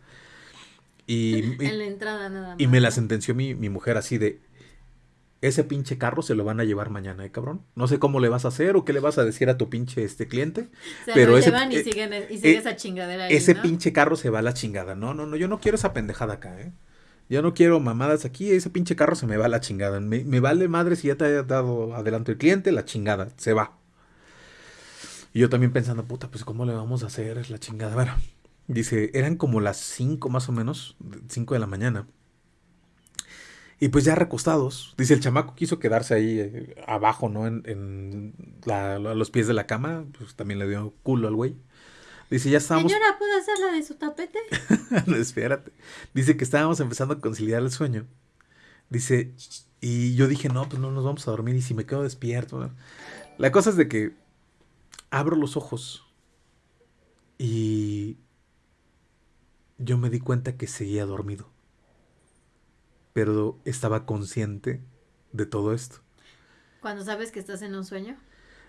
[SPEAKER 2] Y, y-
[SPEAKER 1] En la entrada nada más.
[SPEAKER 2] y me la sentenció mi, mi mujer así de, ese pinche carro se lo van a llevar mañana, ¿eh, cabrón? No sé cómo le vas a hacer o qué le vas a decir a tu pinche este cliente.
[SPEAKER 1] Se
[SPEAKER 2] pero
[SPEAKER 1] lo
[SPEAKER 2] ese-
[SPEAKER 1] llevan y
[SPEAKER 2] eh,
[SPEAKER 1] siguen, y sigue
[SPEAKER 2] eh,
[SPEAKER 1] esa chingadera ahí,
[SPEAKER 2] Ese
[SPEAKER 1] ¿no?
[SPEAKER 2] pinche carro se va a la chingada. No, no, no, yo no quiero esa pendejada acá, ¿eh? Yo no quiero mamadas aquí, ese pinche carro se me va a la chingada. Me, me vale madre si ya te haya dado adelanto el cliente, la chingada, se va. Y yo también pensando, puta, pues ¿cómo le vamos a hacer Es la chingada? Bueno, dice, eran como las 5 más o menos, 5 de la mañana. Y pues ya recostados, dice, el chamaco quiso quedarse ahí eh, abajo, ¿no? En, en la- a los pies de la cama, pues también le dio culo al güey. Dice, ya estábamos...
[SPEAKER 1] Señora, ¿puedo hacer la de su tapete?
[SPEAKER 2] No, espérate. Dice que estábamos empezando a conciliar el sueño. Dice, y yo dije, no, pues no nos vamos a dormir y si me quedo despierto. La cosa es de que abro los ojos y yo me di cuenta que seguía dormido. Pero estaba consciente de todo esto.
[SPEAKER 1] Cuando sabes que estás en un sueño.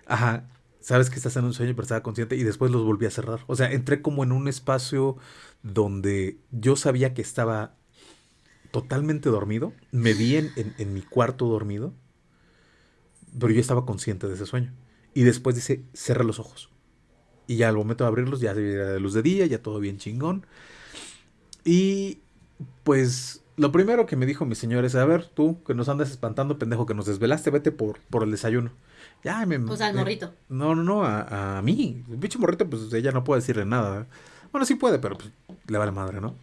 [SPEAKER 2] Ajá, sabes que estás en un sueño, pero estaba consciente y después los volví a cerrar. O sea, entré como en un espacio donde yo sabía que estaba totalmente dormido. Me vi en, en- en mi cuarto dormido, pero yo estaba consciente de ese sueño. Y después dice, cerré los ojos. Y ya al momento de abrirlos, ya se veía la luz de día, ya todo bien chingón. Y pues lo primero que me dijo mi señor es, a ver, tú que nos andas espantando, pendejo, que nos desvelaste, vete por, por el desayuno. Ya me...
[SPEAKER 1] Pues al
[SPEAKER 2] me-
[SPEAKER 1] morrito.
[SPEAKER 2] no, no, no, a, a mí. El bicho morrito, pues ella no puede decirle nada. Bueno, sí puede, pero pues, le vale madre, ¿no?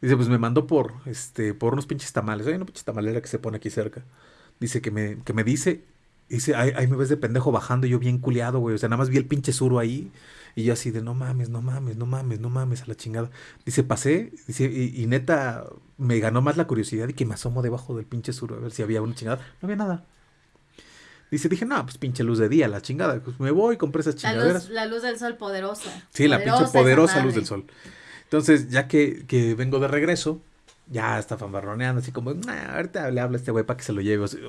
[SPEAKER 2] Dice, pues me mandó por, este, por unos pinches tamales. Hay una pinche tamalera que se pone aquí cerca. Dice que me, que me dice, dice, ahí, ahí me ves de pendejo bajando y yo bien culiado, güey. O sea, nada más vi el pinche suro ahí. Y yo así de, no mames, no mames, no mames, no mames, a la chingada. Dice, pasé, dice, y, y neta, me ganó más la curiosidad y que me asomo debajo del pinche suro a ver si había una chingada. No había nada. Dice, dije, no, pues pinche luz de día, la chingada. Pues me voy, compré esas
[SPEAKER 1] La
[SPEAKER 2] chingaderas.
[SPEAKER 1] luz, la luz del sol poderosa.
[SPEAKER 2] Sí, la pinche poderosa luz del sol. Entonces, ya que, que vengo de regreso, ya está fanfarroneando, así como, "Nah, ahorita le habla a este güey para que se lo lleve. O sea,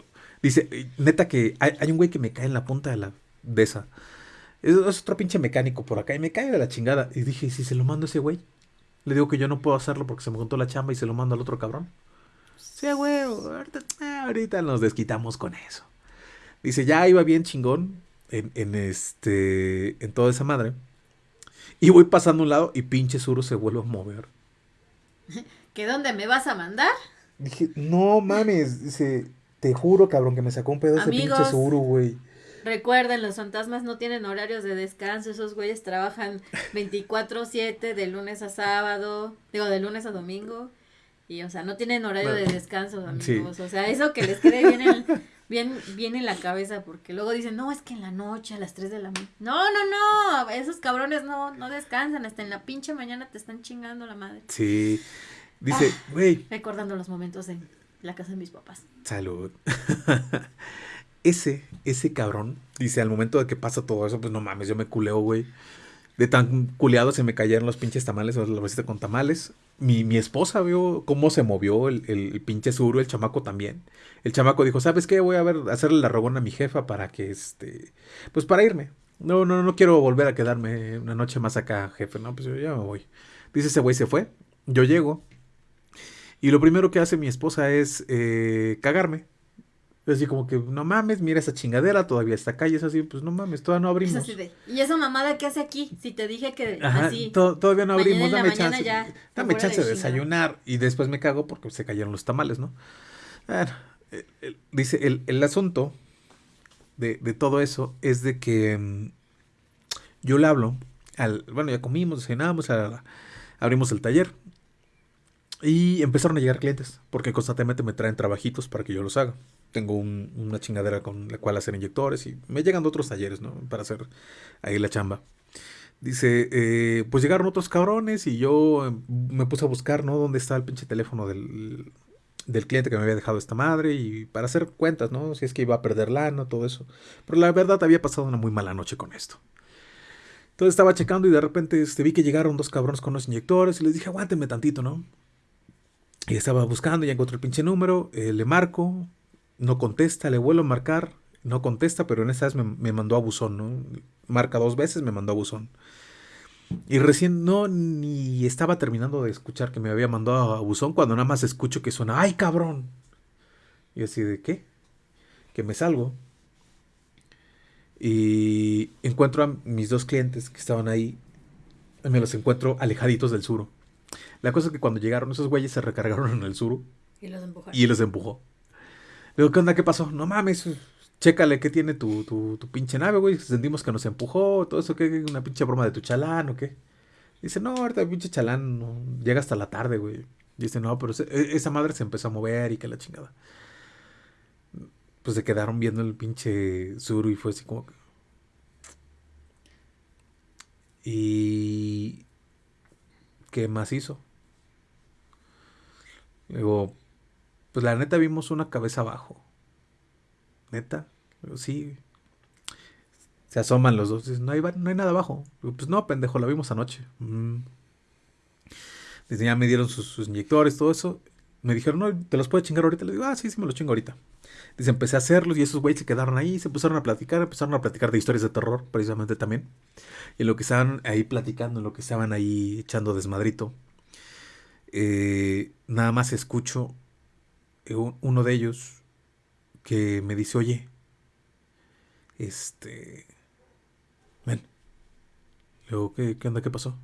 [SPEAKER 2] dice, neta que hay, hay un güey que me cae en la punta de la de esa. Es, es otro pinche mecánico por acá y me cae de la chingada. Y dije, ¿y si se lo mando a ese güey? Le digo que yo no puedo hacerlo porque se me juntó la chamba y se lo mando al otro cabrón. Sí, güey, ahorita, ah, ahorita nos desquitamos con eso. Dice, ya iba bien chingón en, en este, en toda esa madre. Y voy pasando a un lado y pinche Suro se vuelve a mover.
[SPEAKER 1] ¿Que dónde me vas a mandar?
[SPEAKER 2] Dije, no mames, dice, te juro, cabrón, que me sacó un pedo ese pinche Suro, güey.
[SPEAKER 1] Recuerden, los fantasmas no tienen horarios de descanso. Esos güeyes trabajan 24-7 de lunes a sábado. Digo, de lunes a domingo. Y, o sea, no tienen horario de descanso,
[SPEAKER 2] sí.
[SPEAKER 1] amigos. O sea, eso que les quede bien en, bien, bien en la cabeza. Porque luego dicen, no, es que en la noche, a las 3 de la mañana. No, no, no. Esos cabrones no, no descansan. Hasta en la pinche mañana te están chingando la madre.
[SPEAKER 2] Sí. Dice, güey,
[SPEAKER 1] Recordando los momentos en la casa de mis papás.
[SPEAKER 2] Salud. ese, ese cabrón, dice, al momento de que pasa todo eso, pues no mames, yo me culeo, güey. De tan culeado se me cayeron los pinches tamales, o la bolsita con tamales. Mi, mi esposa vio cómo se movió el, el, el pinche suro, el chamaco también. El chamaco dijo, ¿sabes qué? Voy a ver, hacerle la rogona a mi jefa para que, este, pues para irme. No, no, no quiero volver a quedarme una noche más acá, jefe. No, pues yo ya me voy. Dice ese güey se fue. Yo llego. Y lo primero que hace mi esposa es eh, cagarme. Así como que, no mames, mira esa chingadera, todavía está acá y es así, pues no mames, todavía no
[SPEAKER 1] Es
[SPEAKER 2] abrimos.
[SPEAKER 1] así de, ¿y esa mamada qué hace aquí? Si te dije que
[SPEAKER 2] Ajá,
[SPEAKER 1] así.
[SPEAKER 2] to- todavía no abrimos, dame chance.
[SPEAKER 1] ya,
[SPEAKER 2] dame chance de desayunar. Y después me cago porque se cayeron los tamales, ¿no? Bueno, el- el- dice, el, el asunto de, de todo eso es de que mm, yo le hablo al, bueno, ya comimos, cenamos, abrimos el taller. Y empezaron a llegar clientes, porque constantemente me traen trabajitos para que yo los haga. Tengo un- una chingadera con la cual hacer inyectores y me llegan de otros talleres, ¿no? Para hacer ahí la chamba. Dice, eh, pues llegaron otros cabrones y yo eh, me puse a buscar, ¿no? ¿Dónde está el pinche teléfono del, del cliente que me había dejado esta madre? Y para hacer cuentas, ¿no? Si es que iba a perder lana, todo eso. Pero la verdad había pasado una muy mala noche con esto. Entonces estaba checando y de repente este, vi que llegaron dos cabrones con los inyectores y les dije, aguántenme tantito, ¿no? Y estaba buscando, ya encontré el pinche número, eh, le marco, no contesta, le vuelvo a marcar, no contesta, pero en esa vez me, me mandó a buzón, ¿no? Marca dos veces, me mandó a buzón. Y recién no, ni estaba terminando de escuchar que me había mandado a buzón cuando nada más escucho que suena, ¡ay cabrón! Y así de, ¿qué? Que me salgo. Y encuentro a mis dos clientes que estaban ahí, me los encuentro alejaditos del suro. La cosa es que cuando llegaron esos güeyes se recargaron en el suro
[SPEAKER 1] Y los empujaron.
[SPEAKER 2] y los empujó. Le digo, ¿qué onda? ¿Qué pasó? No mames, chécale qué tiene tu, tu, pinche nave, güey. Sentimos que nos empujó, todo eso, ¿qué? ¿Una pinche broma de tu chalán o qué? Dice, no, ahorita el pinche chalán llega hasta la tarde, güey. Dice, no, pero e- esa madre se empezó a mover y que la chingada. Pues se quedaron viendo el pinche suru y fue así como. Y... ¿Qué más hizo? Digo, pues la neta vimos una cabeza abajo. ¿Neta? Sí. Se asoman los dos. Dicen, no hay, no hay nada abajo. Pues no, pendejo, la vimos anoche. "Mm". Dice, ya me dieron sus, inyectores, todo eso. Me dijeron, no, ¿te los puedo chingar ahorita? Le digo, ah, sí, sí, me los chingo ahorita. Dice, empecé a hacerlos y esos güeyes se quedaron ahí, se empezaron a platicar, empezaron a platicar de historias de terror, precisamente también. Y lo que estaban ahí platicando, lo que estaban ahí echando desmadrito, eh, nada más escucho uno de ellos que me dice, oye, este, ven. Le ¿qué, qué onda? ¿Qué pasó?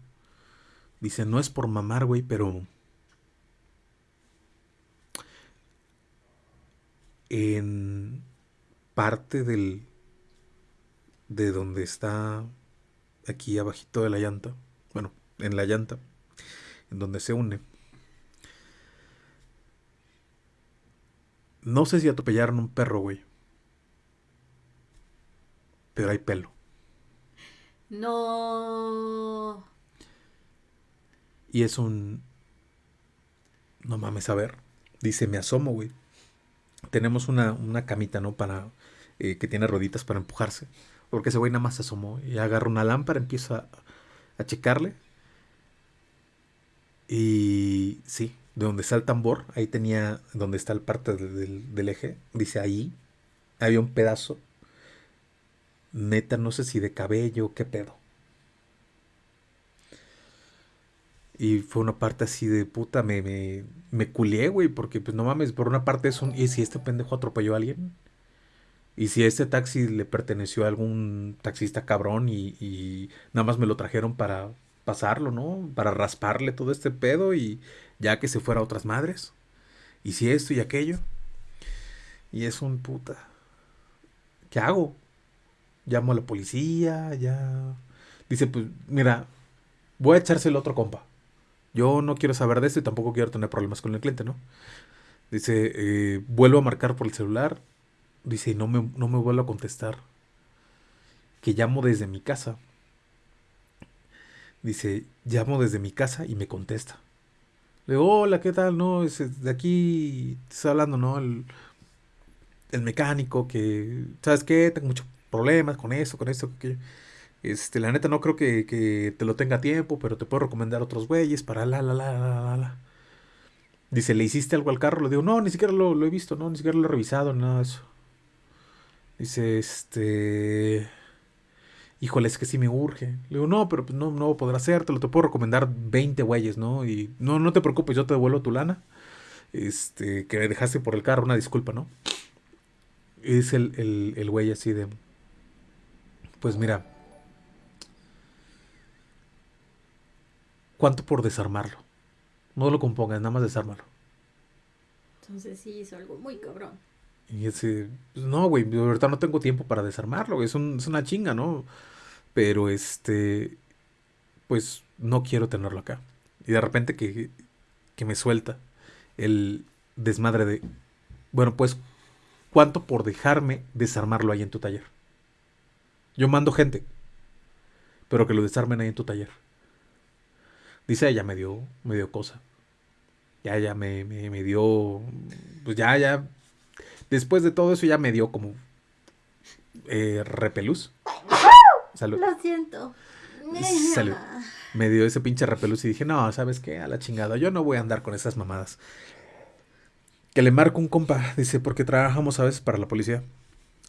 [SPEAKER 2] Dice, no es por mamar, güey, pero en parte del de donde está aquí abajito de la llanta, bueno, en la llanta, en donde se une. No sé si atropellaron un perro, güey. Pero hay pelo.
[SPEAKER 1] No.
[SPEAKER 2] Y es un... No mames, a ver. Dice, me asomo, güey. Tenemos una, una camita, ¿no? Para... eh, que tiene rueditas para empujarse. Porque ese güey nada más se asomó. Y agarra una lámpara, empieza a, a checarle. Y sí, de donde está el tambor, ahí tenía, donde está el parte de- del, del eje, dice ahí, había un pedazo, neta, no sé si de cabello, qué pedo. Y fue una parte así de puta, me, me, me culié, güey, porque pues no mames, por una parte es un, ¿y si este pendejo atropelló a alguien? Y si este taxi le perteneció a algún taxista cabrón y, y nada más me lo trajeron para pasarlo, ¿no? Para rasparle todo este pedo y ya que se fuera a otras madres. Y si esto y aquello. Y es un puta. ¿Qué hago? Llamo a la policía, ya. Dice, pues, mira, voy a echárselo a otro compa. Yo no quiero saber de esto y tampoco quiero tener problemas con el cliente, ¿no? Dice, eh, vuelvo a marcar por el celular. Dice, no me, no me vuelvo a contestar. Que llamo desde mi casa. Dice, llamo desde mi casa y me contesta. Le digo, hola, ¿qué tal? No, es de aquí, está hablando, ¿no? El, el mecánico que, ¿sabes qué? Tengo muchos problemas con esto, con esto, que este, la neta no creo que, que te lo tenga a tiempo, pero te puedo recomendar otros güeyes para la, la, la, la, la, la. Dice, ¿le hiciste algo al carro? Le digo, no, ni siquiera lo, lo he visto, no, ni siquiera lo he revisado, nada de eso. Dice, este... Híjole, es que sí me urge. Le digo, no, pero pues no, no voy a poder hacértelo. Te puedo recomendar 20 güeyes, ¿no? Y no, no te preocupes, yo te devuelvo tu lana. Este, que dejaste por el carro, una disculpa, ¿no? Y dice el, el, el güey así de... Pues mira. ¿Cuánto por desarmarlo? No lo compongas, nada más desármalo.
[SPEAKER 1] Entonces sí hizo algo muy cabrón.
[SPEAKER 2] Y ese, pues no, güey, verdad no tengo tiempo para desarmarlo, es, un- es una chinga, ¿no? Pero este, pues no quiero tenerlo acá. Y de repente que que me suelta el desmadre de, bueno, pues, ¿cuánto por dejarme desarmarlo ahí en tu taller? Yo mando gente, pero que lo desarmen ahí en tu taller. Dice, ella me dio, me dio cosa. Ya, ya me, me, me dio, pues ya, ya, después de todo eso ya me dio como eh, repelús. Salud.
[SPEAKER 1] Lo siento.
[SPEAKER 2] Salud. Me dio ese pinche repelús y dije, no, ¿sabes qué? A la chingada, yo no voy a andar con esas mamadas. Que le marco un compa, dice, porque trabajamos a veces para la policía.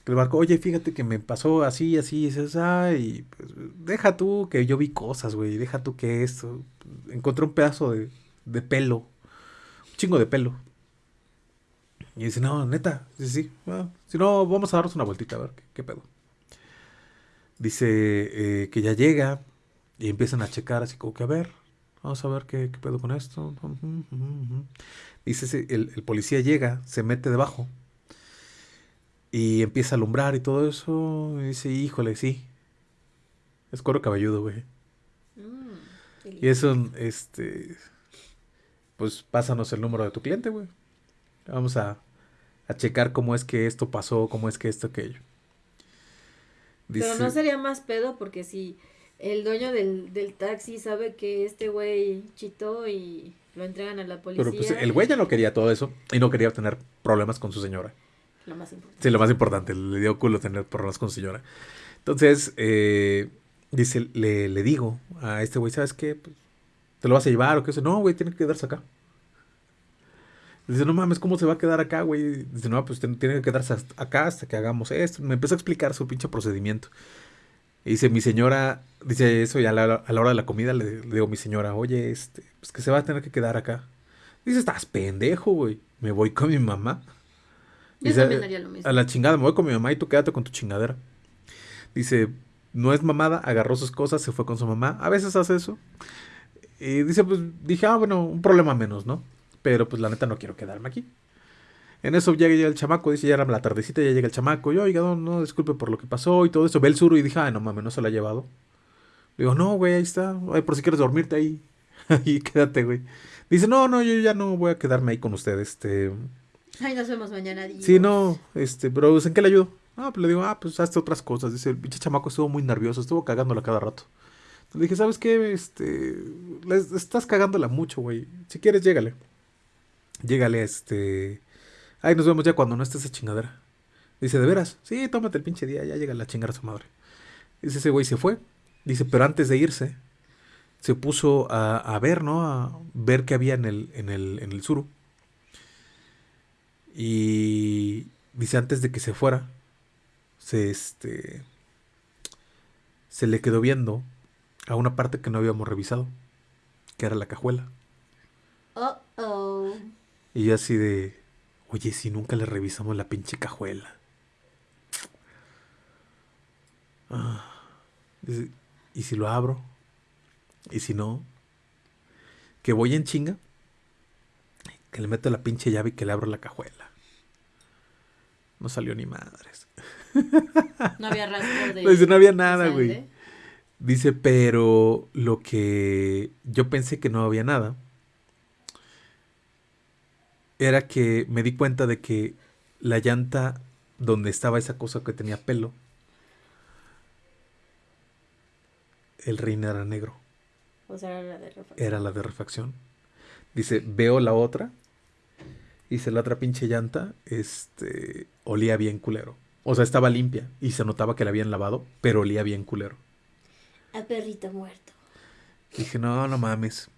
[SPEAKER 2] Que le marco, oye, fíjate que me pasó así, así, y dices, ay, pues, deja tú que yo vi cosas, güey, deja tú que esto. Encontré un pedazo de, de pelo, un chingo de pelo. Y dice, no, neta, sí, sí, bueno, si no, vamos a darnos una vueltita a ver qué, qué pedo. Dice eh, que ya llega y empiezan a checar así como que a ver, vamos a ver qué, qué pedo con esto. Dice, el, el policía llega, se mete debajo y empieza a alumbrar y todo eso. Y dice, híjole, sí. Es cuero cabelludo, güey.
[SPEAKER 1] Mm,
[SPEAKER 2] Y eso, este, pues pásanos el número de tu cliente, güey. Vamos a, a checar cómo es que esto pasó, cómo es que esto, aquello.
[SPEAKER 1] Pero no sería más pedo porque si el dueño del, del taxi sabe que este güey chitó y lo entregan a la policía.
[SPEAKER 2] Pero pues el güey ya no quería todo eso y no quería tener problemas con su señora.
[SPEAKER 1] Lo más importante.
[SPEAKER 2] Sí, lo más importante, le dio culo tener problemas con su señora. Entonces, eh, dice, le, le digo a este güey, ¿sabes qué? Pues, ¿Te lo vas a llevar o qué? Dice, no, güey, tiene que quedarse acá. Dice, no mames, ¿cómo se va a quedar acá, güey? Dice, no, pues tiene que quedarse hasta acá hasta que hagamos esto. Me empezó a explicar su pinche procedimiento. Y dice, mi señora, dice eso, y a la, a la hora de la comida le, le digo a mi señora, oye, este, pues que se va a tener que quedar acá. Dice, estás pendejo, güey. Me voy con mi mamá.
[SPEAKER 1] Yo
[SPEAKER 2] Dice,
[SPEAKER 1] también haría lo mismo.
[SPEAKER 2] A la chingada, me voy con mi mamá y tú quédate con tu chingadera. Dice, no es mamada, agarró sus cosas, se fue con su mamá. A veces hace eso. Y dice, pues dije, ah, bueno, un problema menos, ¿no? Pero pues la neta no quiero quedarme aquí. En eso llega, llega el chamaco, dice, ya era la tardecita, ya llega el chamaco. Yo, oiga, no, no, disculpe por lo que pasó y todo eso. Ve el suru y dije, ay, no mames, no se lo ha llevado. Le digo, no, güey, ahí está. Ay, por si quieres dormirte ahí. Ahí quédate, güey. Dice, no, no, yo ya no voy a quedarme ahí con usted, este...
[SPEAKER 1] Ay, nos vemos mañana.
[SPEAKER 2] Sí, no, este, pero ¿en qué le ayudo? Ah, pues le digo, ah, pues hazte otras cosas. Dice, el pinche chamaco estuvo muy nervioso, estuvo cagándola cada rato. Le dije, ¿sabes qué? Este, estás cagándola mucho, güey. Si quieres, llégale. Llégale, este. Ay, nos vemos ya cuando no esté esa chingadera. Dice, ¿de veras? Sí, tómate el pinche día, ya llega la chingada a su madre. Dice, ese güey se fue. Dice, pero antes de irse, se puso a, a ver, ¿no? A ver qué había en el, en el, en el suru. Y dice, antes de que se fuera, se este. Se le quedó viendo a una parte que no habíamos revisado, que era la cajuela.
[SPEAKER 1] Oh, oh.
[SPEAKER 2] Y yo así de, oye, si nunca le revisamos la pinche cajuela. Ah, ¿y si lo abro? ¿Y si no? Que voy en chinga, que le meto la pinche llave y que le abro la cajuela. No salió ni madres.
[SPEAKER 1] No había rastro de.
[SPEAKER 2] No había nada, güey. Dice, pero lo que yo pensé que no había nada era que me di cuenta de que la llanta donde estaba esa cosa que tenía pelo, el rin era negro,
[SPEAKER 1] O sea, era la de refacción.
[SPEAKER 2] era la de refacción. Dice, veo la otra. Dice, la otra pinche llanta, este, olía bien culero. O sea, estaba limpia y se notaba que la habían lavado, pero olía bien culero.
[SPEAKER 1] A perrito muerto.
[SPEAKER 2] Dije, no, no mames.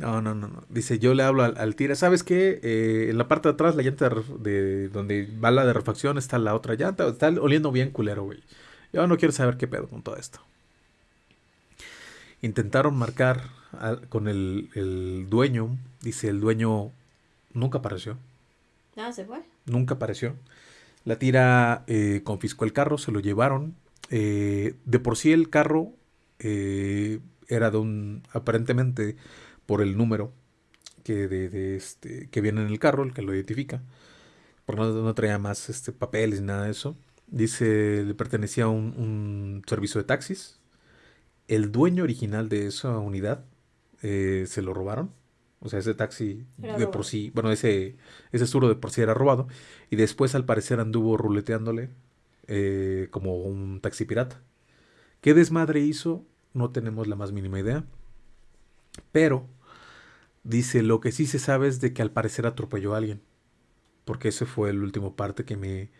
[SPEAKER 2] No, no, no, no. Dice, yo le hablo al, al tira. ¿Sabes qué? Eh, en la parte de atrás, la llanta de, donde va la de refacción, está la otra llanta. Está oliendo bien culero, güey. Yo no quiero saber qué pedo con todo esto. Intentaron marcar al- con el, el dueño. Dice, el dueño nunca apareció.
[SPEAKER 1] Ah, se fue.
[SPEAKER 2] Nunca apareció. La tira eh, confiscó el carro, se lo llevaron. Eh, de por sí el carro eh, era de un, aparentemente, por el número que, de, de este, que viene en el carro, el que lo identifica. Porque no, no traía más este, papeles ni nada de eso. Dice, le pertenecía a un, un servicio de taxis. El dueño original de esa unidad eh, se lo robaron. O sea, ese taxi
[SPEAKER 1] Era
[SPEAKER 2] de por sí, bueno, ese, ese suro de por sí era robado. Y después al parecer anduvo ruleteándole eh, como un taxi pirata. ¿Qué desmadre hizo? No tenemos la más mínima idea. Pero dice, lo que sí se sabe es de que al parecer atropelló a alguien. Porque ese fue el último parte que me,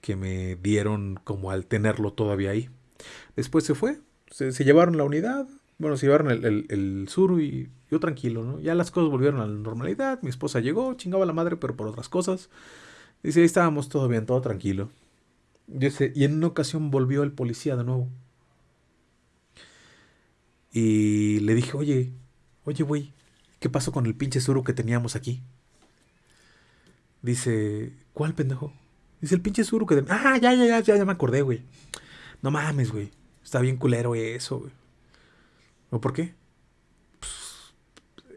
[SPEAKER 2] que me dieron como al tenerlo todavía ahí. Después se fue, se, llevaron la unidad, bueno, se llevaron el, el, suru y yo tranquilo, ¿no? Ya las cosas volvieron a la normalidad, mi esposa llegó, chingaba a la madre, pero por otras cosas. Dice, ahí estábamos todo bien, todo tranquilo. Dice, y en una ocasión volvió el policía de nuevo. Y le dije, oye, oye, güey, ¿qué pasó con el pinche suru que teníamos aquí? Dice, ¿cuál pendejo? Dice, el pinche suru que... Ah, ya, ya, ya, ya, ya me acordé, güey. No mames, güey. Está bien culero eso, güey. ¿O por qué? Pues,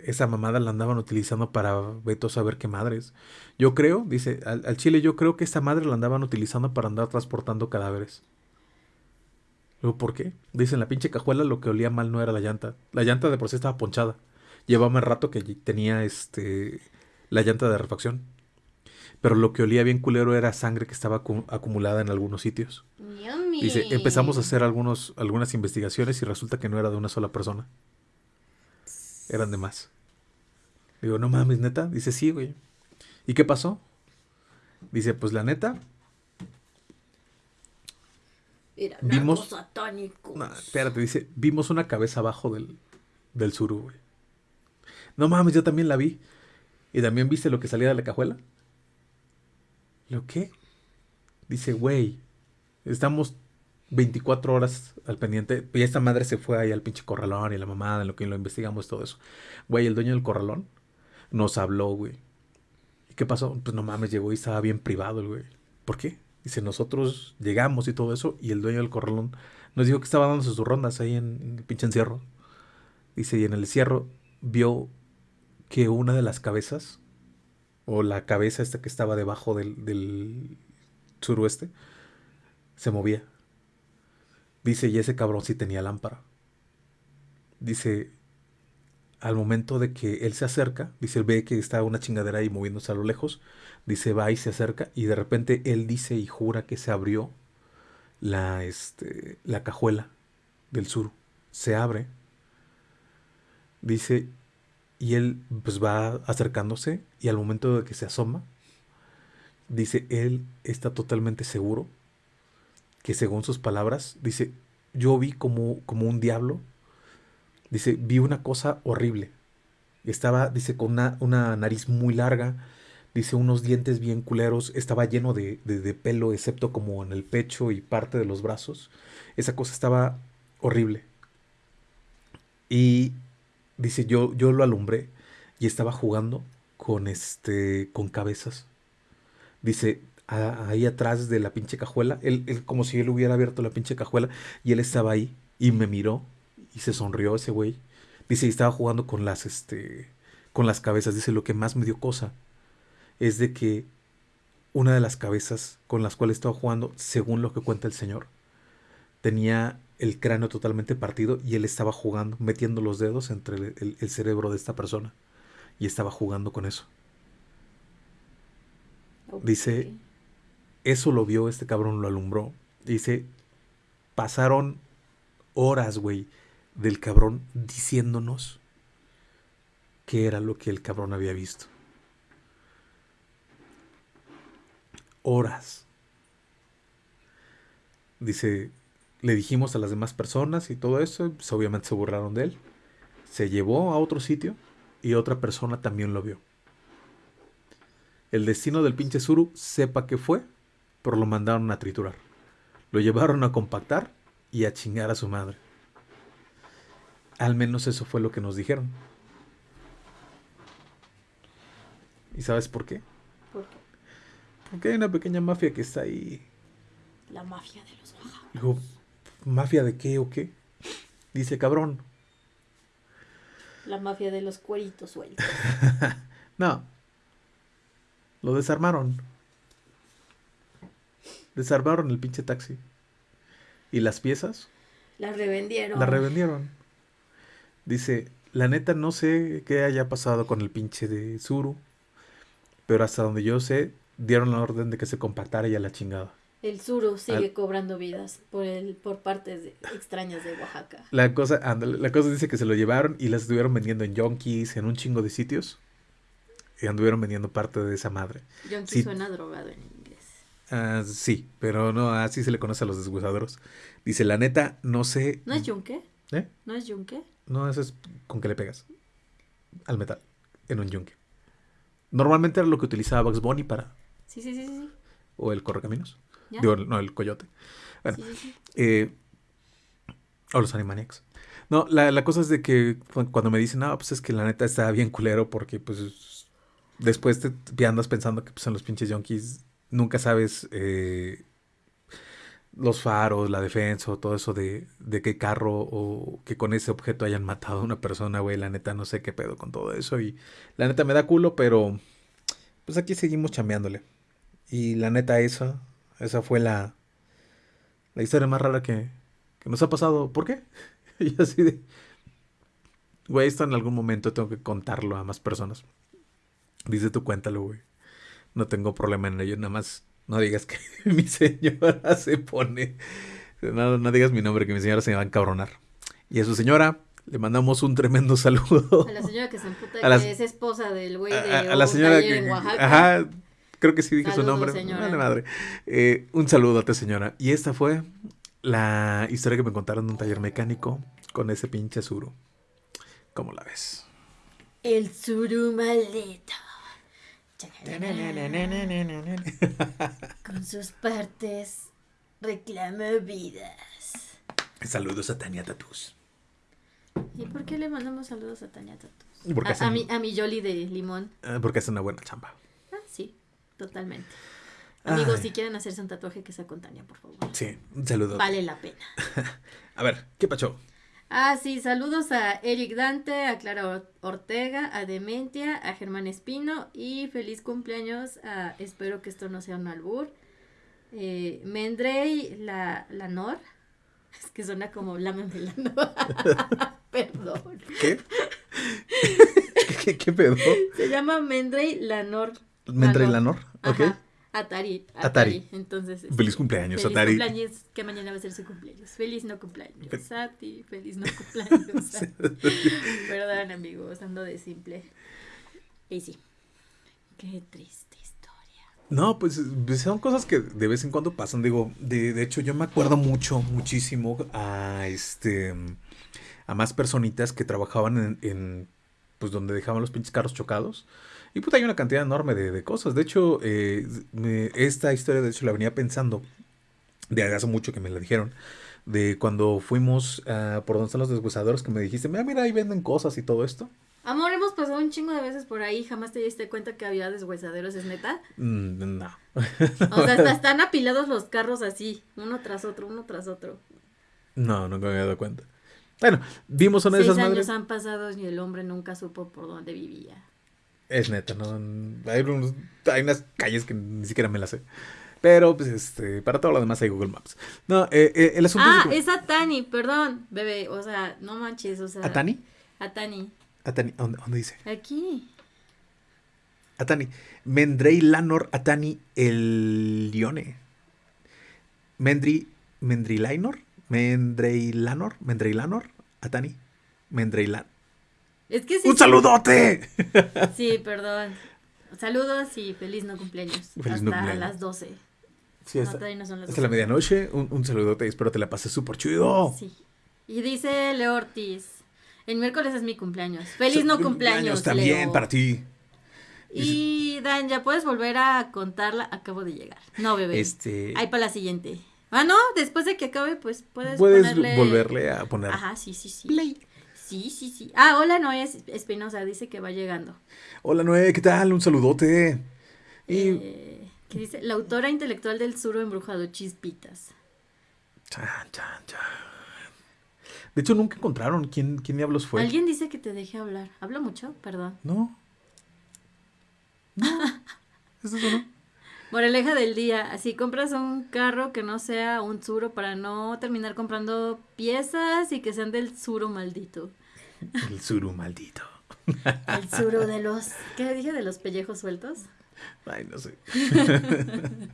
[SPEAKER 2] esa mamada la andaban utilizando para veto a saber qué madres. Yo creo, dice, al, chile yo creo que esta madre la andaban utilizando para andar transportando cadáveres. Luego, ¿por qué? Dice, en la pinche cajuela lo que olía mal no era la llanta. La llanta de por sí estaba ponchada. Llevaba más rato que tenía este la llanta de refacción. Pero lo que olía bien culero era sangre que estaba acu- acumulada en algunos sitios.
[SPEAKER 1] Yummy.
[SPEAKER 2] Dice, empezamos a hacer algunos, algunas investigaciones y resulta que no era de una sola persona. Eran de más. Digo, no mames, neta. Dice, sí, güey. ¿Y qué pasó? Dice, pues la neta,
[SPEAKER 1] Era
[SPEAKER 2] vimos-
[SPEAKER 1] satánicos.
[SPEAKER 2] No, espérate, dice, vimos una cabeza abajo del, del suru, güey. No mames, yo también la vi. ¿Y también viste lo que salía de la cajuela? ¿Lo qué? Dice, güey, estamos 24 horas al pendiente. Y esta madre se fue ahí al pinche corralón y la mamada, en lo que lo investigamos todo eso. Güey, el dueño del corralón nos habló, güey. ¿Y qué pasó? Pues no mames, llegó y estaba bien privado el güey. ¿Por qué? Dice, nosotros llegamos y todo eso, y el dueño del corralón nos dijo que estaba dándose sus rondas ahí en, en el pinche encierro. Dice, y en el encierro vio que una de las cabezas, o la cabeza esta que estaba debajo del, del suroeste, se movía. Dice, y ese cabrón sí tenía lámpara. Dice, al momento de que él se acerca, dice, él ve que está una chingadera ahí moviéndose a lo lejos, dice, va y se acerca, y de repente él dice y jura que se abrió la, este, la cajuela del sur. Se abre. Dice, y él pues va acercándose, y al momento de que se asoma, dice, él está totalmente seguro que según sus palabras, dice, yo vi como, como un diablo Dice, vi una cosa horrible. Estaba, dice, con una, una nariz muy larga. Dice, unos dientes bien culeros. Estaba lleno de, de- de pelo, excepto como en el pecho y parte de los brazos. Esa cosa estaba horrible. Y dice, yo, yo lo alumbré y estaba jugando con este, con cabezas. Dice, ahí atrás de la pinche cajuela, él, él como si él hubiera abierto la pinche cajuela y él estaba ahí y me miró y se sonrió ese güey. Dice, y estaba jugando con las, este, con las cabezas. Dice, lo que más me dio cosa es de que una de las cabezas con las cuales estaba jugando, según lo que cuenta el señor, tenía el cráneo totalmente partido y él estaba jugando, metiendo los dedos entre el, el- el cerebro de esta persona y estaba jugando con eso. Dice, Eso lo vio este cabrón, lo alumbró. Dice, pasaron horas, güey, del cabrón diciéndonos qué era lo que el cabrón había visto. Horas. Dice, le dijimos a las demás personas y todo eso, pues obviamente se burlaron de él. Se llevó a otro sitio y otra persona también lo vio. El destino del pinche Zuru, sepa que fue, pero lo mandaron a triturar. Lo llevaron a compactar y a chingar a su madre. Al menos eso fue lo que nos dijeron. ¿Y sabes por qué?
[SPEAKER 1] ¿Por qué?
[SPEAKER 2] Porque hay una pequeña mafia que está ahí.
[SPEAKER 1] La mafia de los Oaxaca.
[SPEAKER 2] ¿Mafia de qué o qué? Dice, cabrón.
[SPEAKER 1] La mafia de los cueritos sueltos.
[SPEAKER 2] No. Lo desarmaron. Desarmaron el pinche taxi. Y las piezas
[SPEAKER 1] La revendieron.
[SPEAKER 2] la revendieron. Dice, la neta no sé qué haya pasado con el pinche de Zuru. Pero hasta donde yo sé, dieron la orden de que se compartara ya la chingada.
[SPEAKER 1] El suru sigue
[SPEAKER 2] Al-
[SPEAKER 1] cobrando vidas por el por partes de- extrañas de Oaxaca.
[SPEAKER 2] La cosa, la cosa dice que se lo llevaron y las estuvieron vendiendo en Yonkis, en un chingo de sitios. Y anduvieron vendiendo parte de esa madre.
[SPEAKER 1] Yonki
[SPEAKER 2] Sí.
[SPEAKER 1] suena drogado en inglés.
[SPEAKER 2] Ah, sí, pero no, así se le conoce a los deshuesaderos. Dice, la neta, no sé.
[SPEAKER 1] ¿No es yunque?
[SPEAKER 2] ¿Eh?
[SPEAKER 1] ¿No es yunque?
[SPEAKER 2] No, eso es con que le pegas al metal en un yunque. Normalmente era lo que utilizaba Bugs Bunny para.
[SPEAKER 1] Sí, sí, sí, sí, sí.
[SPEAKER 2] O el correcaminos. Digo, no, el coyote. Bueno,
[SPEAKER 1] Sí, sí, sí.
[SPEAKER 2] eh, o los Animaniacs. No, la, la cosa es de que cu- cuando me dicen, no, pues es que la neta está bien culero porque pues después te, te andas pensando que pues en los pinches yonkis nunca sabes eh, los faros, la defensa o todo eso de, de qué carro o que con ese objeto hayan matado a una persona, güey. La neta no sé qué pedo con todo eso y la neta me da culo, pero pues aquí seguimos chambeándole. Y la neta esa, esa fue la, la historia más rara que, que nos ha pasado. ¿Por qué? Y así de... Güey, esto en algún momento tengo que contarlo a más personas. Dice tú, cuéntalo, güey. No tengo problema en ello, nada más no digas que mi señora se pone... No, no digas mi nombre, que mi señora se va a encabronar. Y a su señora le mandamos un tremendo saludo.
[SPEAKER 1] A la señora que se emputa
[SPEAKER 2] A
[SPEAKER 1] que es esposa del güey de
[SPEAKER 2] a- a la señora que...
[SPEAKER 1] en Oaxaca.
[SPEAKER 2] Ajá, creo que sí dije su nombre.
[SPEAKER 1] señora.
[SPEAKER 2] Vale madre. Eh, un saludote, señora. Y esta fue la historia que me contaron de un taller mecánico con ese pinche Zuru. ¿Cómo la ves?
[SPEAKER 1] El suru maldito. Con sus partes reclama vidas.
[SPEAKER 2] Saludos a Tania Tatus.
[SPEAKER 1] ¿Y por qué le mandamos saludos a Tania Tatus?
[SPEAKER 2] Porque
[SPEAKER 1] A,
[SPEAKER 2] hacen-
[SPEAKER 1] a mi, a mi Jolly de limón.
[SPEAKER 2] Eh, Porque es una buena chamba.
[SPEAKER 1] Totalmente. Amigos,
[SPEAKER 2] Ay.
[SPEAKER 1] si quieren hacerse un tatuaje que sea con Tania, por favor.
[SPEAKER 2] Sí, un saludo.
[SPEAKER 1] Vale la pena.
[SPEAKER 2] A ver, ¿qué pacho?
[SPEAKER 1] Ah, sí, saludos a Eric Dante, a Clara Or- Ortega, a Dementia, a Germán Espino y feliz cumpleaños a, espero que esto no sea un albur, eh, Mendrey la, Lanor, es que suena como la Lanor, perdón,
[SPEAKER 2] ¿Qué? ¿Qué, qué pedo?
[SPEAKER 1] se llama Mendrey Lanor.
[SPEAKER 2] Mendrey
[SPEAKER 1] Lanor.
[SPEAKER 2] Lanor, ok.
[SPEAKER 1] Atari,
[SPEAKER 2] Atari.
[SPEAKER 1] Atari, entonces. este,
[SPEAKER 2] Feliz cumpleaños,
[SPEAKER 1] feliz
[SPEAKER 2] Atari.
[SPEAKER 1] cumpleaños, que mañana va a ser su cumpleaños. Feliz no cumpleaños,
[SPEAKER 2] Fe-
[SPEAKER 1] a ti, feliz no cumpleaños. a. Perdón, amigos, ando de simple. Y sí, qué triste historia.
[SPEAKER 2] No, pues pues, son cosas que de vez en cuando pasan. Digo, de, de hecho, yo me acuerdo mucho, muchísimo a este a más personitas que trabajaban en, en, pues donde dejaban los pinches carros chocados. Y pues hay una cantidad enorme de, de cosas. De hecho, eh, me- esta historia, de hecho, la venía pensando de hace mucho que me la dijeron. De cuando fuimos por donde están los deshuesadores, que me dijiste, mira, mira, ahí venden cosas y todo esto.
[SPEAKER 1] Amor, hemos pasado un chingo de veces por ahí, jamás te diste cuenta que había deshuesaderos, ¿es neta?
[SPEAKER 2] Mm, no.
[SPEAKER 1] O sea, hasta están apilados los carros así, uno tras otro, uno tras otro.
[SPEAKER 2] No, nunca me había dado cuenta. Bueno, vimos una de
[SPEAKER 1] Seis
[SPEAKER 2] esas
[SPEAKER 1] años
[SPEAKER 2] madres.
[SPEAKER 1] han pasado y el hombre nunca supo por dónde vivía.
[SPEAKER 2] Es neta, ¿no? Hay, unos- hay unas calles que ni siquiera me las sé. Pero, pues, este, para todo lo demás hay Google Maps. No, eh, eh, el asunto
[SPEAKER 1] Ah,
[SPEAKER 2] es... que-
[SPEAKER 1] es Atani, perdón, bebé, o sea, no manches, o sea.
[SPEAKER 2] ¿Atani?
[SPEAKER 1] Atani,
[SPEAKER 2] Atani, ¿dónde, dónde dice?
[SPEAKER 1] aquí.
[SPEAKER 2] Atani. Mendrey Lanor Atani el Lione. Mendri... Mendrilainor. Mendreilanor. Mendreilanor. Atani. Mendreilan.
[SPEAKER 1] Es que sí.
[SPEAKER 2] ¡Un saludote!
[SPEAKER 1] Sí, perdón. Saludos y feliz no cumpleaños.
[SPEAKER 2] Feliz
[SPEAKER 1] Hasta
[SPEAKER 2] no cumpleaños.
[SPEAKER 1] las 12.
[SPEAKER 2] Sí,
[SPEAKER 1] No,
[SPEAKER 2] hasta,
[SPEAKER 1] no son las
[SPEAKER 2] hasta la
[SPEAKER 1] 12.
[SPEAKER 2] medianoche. Un, un saludote y espero te la pases súper chido.
[SPEAKER 1] Sí. Y dice Leo Ortiz. El miércoles es mi cumpleaños. Feliz no cumpleaños.
[SPEAKER 2] También
[SPEAKER 1] Leo.
[SPEAKER 2] para ti.
[SPEAKER 1] Y Dan, ya puedes volver a contarla. Acabo de llegar. No, bebé.
[SPEAKER 2] Este...
[SPEAKER 1] Ahí para la siguiente. Ah, no, después de que acabe, pues puedes,
[SPEAKER 2] Puedes
[SPEAKER 1] ponerle...
[SPEAKER 2] volverle a poner.
[SPEAKER 1] Ajá, sí, sí, sí. Sí, sí, sí. Ah, hola, Noé Espinosa, dice que va llegando.
[SPEAKER 2] Hola Noé, ¿qué tal? Un saludote. Y.
[SPEAKER 1] Eh, que dice, la autora intelectual del suro embrujado, Chispitas.
[SPEAKER 2] Chan, chan, chan. De hecho, nunca encontraron quién, quién diablos fue.
[SPEAKER 1] Alguien dice que te deje hablar. ¿Hablo mucho? Perdón.
[SPEAKER 2] No. No. ¿Es eso no?
[SPEAKER 1] Moraleja del día, así compras un carro que no sea un suro para no terminar comprando piezas y que sean del suro maldito.
[SPEAKER 2] El suru maldito.
[SPEAKER 1] El suru de los. ¿Qué dije? ¿De los pellejos sueltos?
[SPEAKER 2] Ay, no sé.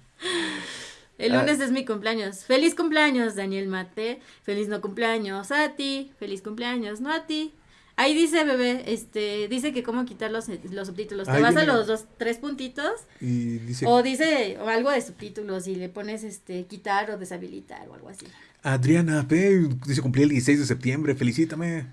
[SPEAKER 1] El
[SPEAKER 2] Ah.
[SPEAKER 1] lunes es mi cumpleaños. Feliz cumpleaños, Daniel Mate. Feliz no cumpleaños a ti. Feliz cumpleaños, no a ti. Ahí dice, bebé, este, dice que cómo quitar los, los subtítulos. Te vas a los dos, tres puntitos
[SPEAKER 2] Y dice
[SPEAKER 1] o dice o algo de subtítulos y le pones, este, quitar o deshabilitar o algo así.
[SPEAKER 2] Adriana P. Dice cumplí el 16 de septiembre, felicítame.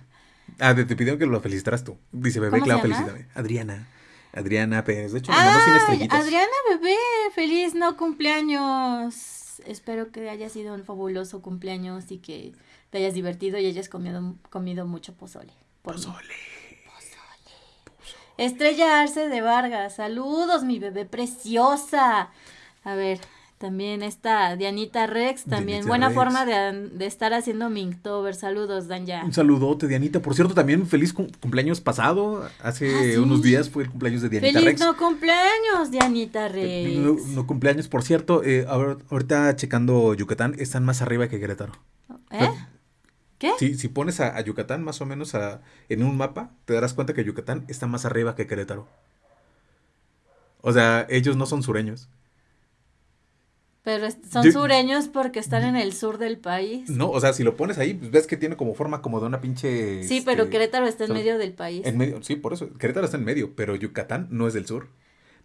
[SPEAKER 2] Ah, te, te pidieron que lo felicitaras tú. Dice, bebé,
[SPEAKER 1] ¿Cómo
[SPEAKER 2] claro, felicítame. Adriana. Adriana Pérez. De hecho,
[SPEAKER 1] ¡Ay!
[SPEAKER 2] estrellitas.
[SPEAKER 1] Adriana, bebé, feliz no cumpleaños. Espero que haya sido un fabuloso cumpleaños y que te hayas divertido y hayas comido, comido mucho pozole. Mí.
[SPEAKER 2] Pozole.
[SPEAKER 1] Estrella Arce de Vargas, saludos, mi bebé preciosa. A ver, también está Dianita Rex, también
[SPEAKER 2] Dianita
[SPEAKER 1] buena
[SPEAKER 2] Rex.
[SPEAKER 1] forma de, de estar haciendo Minktober. Saludos, Dan ya.
[SPEAKER 2] Un saludote, Dianita. Por cierto, también feliz cum- cumpleaños pasado. Hace
[SPEAKER 1] Ah, sí.
[SPEAKER 2] unos días fue el cumpleaños de Dianita
[SPEAKER 1] Feliz
[SPEAKER 2] Rex.
[SPEAKER 1] no cumpleaños, Dianita Rex.
[SPEAKER 2] No, no cumpleaños, por cierto. eh, ahora- ahorita checando Yucatán, están más arriba que Querétaro.
[SPEAKER 1] ¿Eh? ¿Qué?
[SPEAKER 2] Si, si pones a, a Yucatán más o menos a- en un mapa, te darás cuenta que Yucatán está más arriba que Querétaro. O sea, ellos no son sureños.
[SPEAKER 1] Pero son
[SPEAKER 2] Yo-
[SPEAKER 1] sureños porque están en el sur del país.
[SPEAKER 2] No, o sea, si lo pones ahí, pues ves que tiene como forma como de una pinche...
[SPEAKER 1] Sí, pero
[SPEAKER 2] este,
[SPEAKER 1] Querétaro está en medio del país.
[SPEAKER 2] En medio, sí, por eso. Querétaro está en medio, pero Yucatán no es del sur.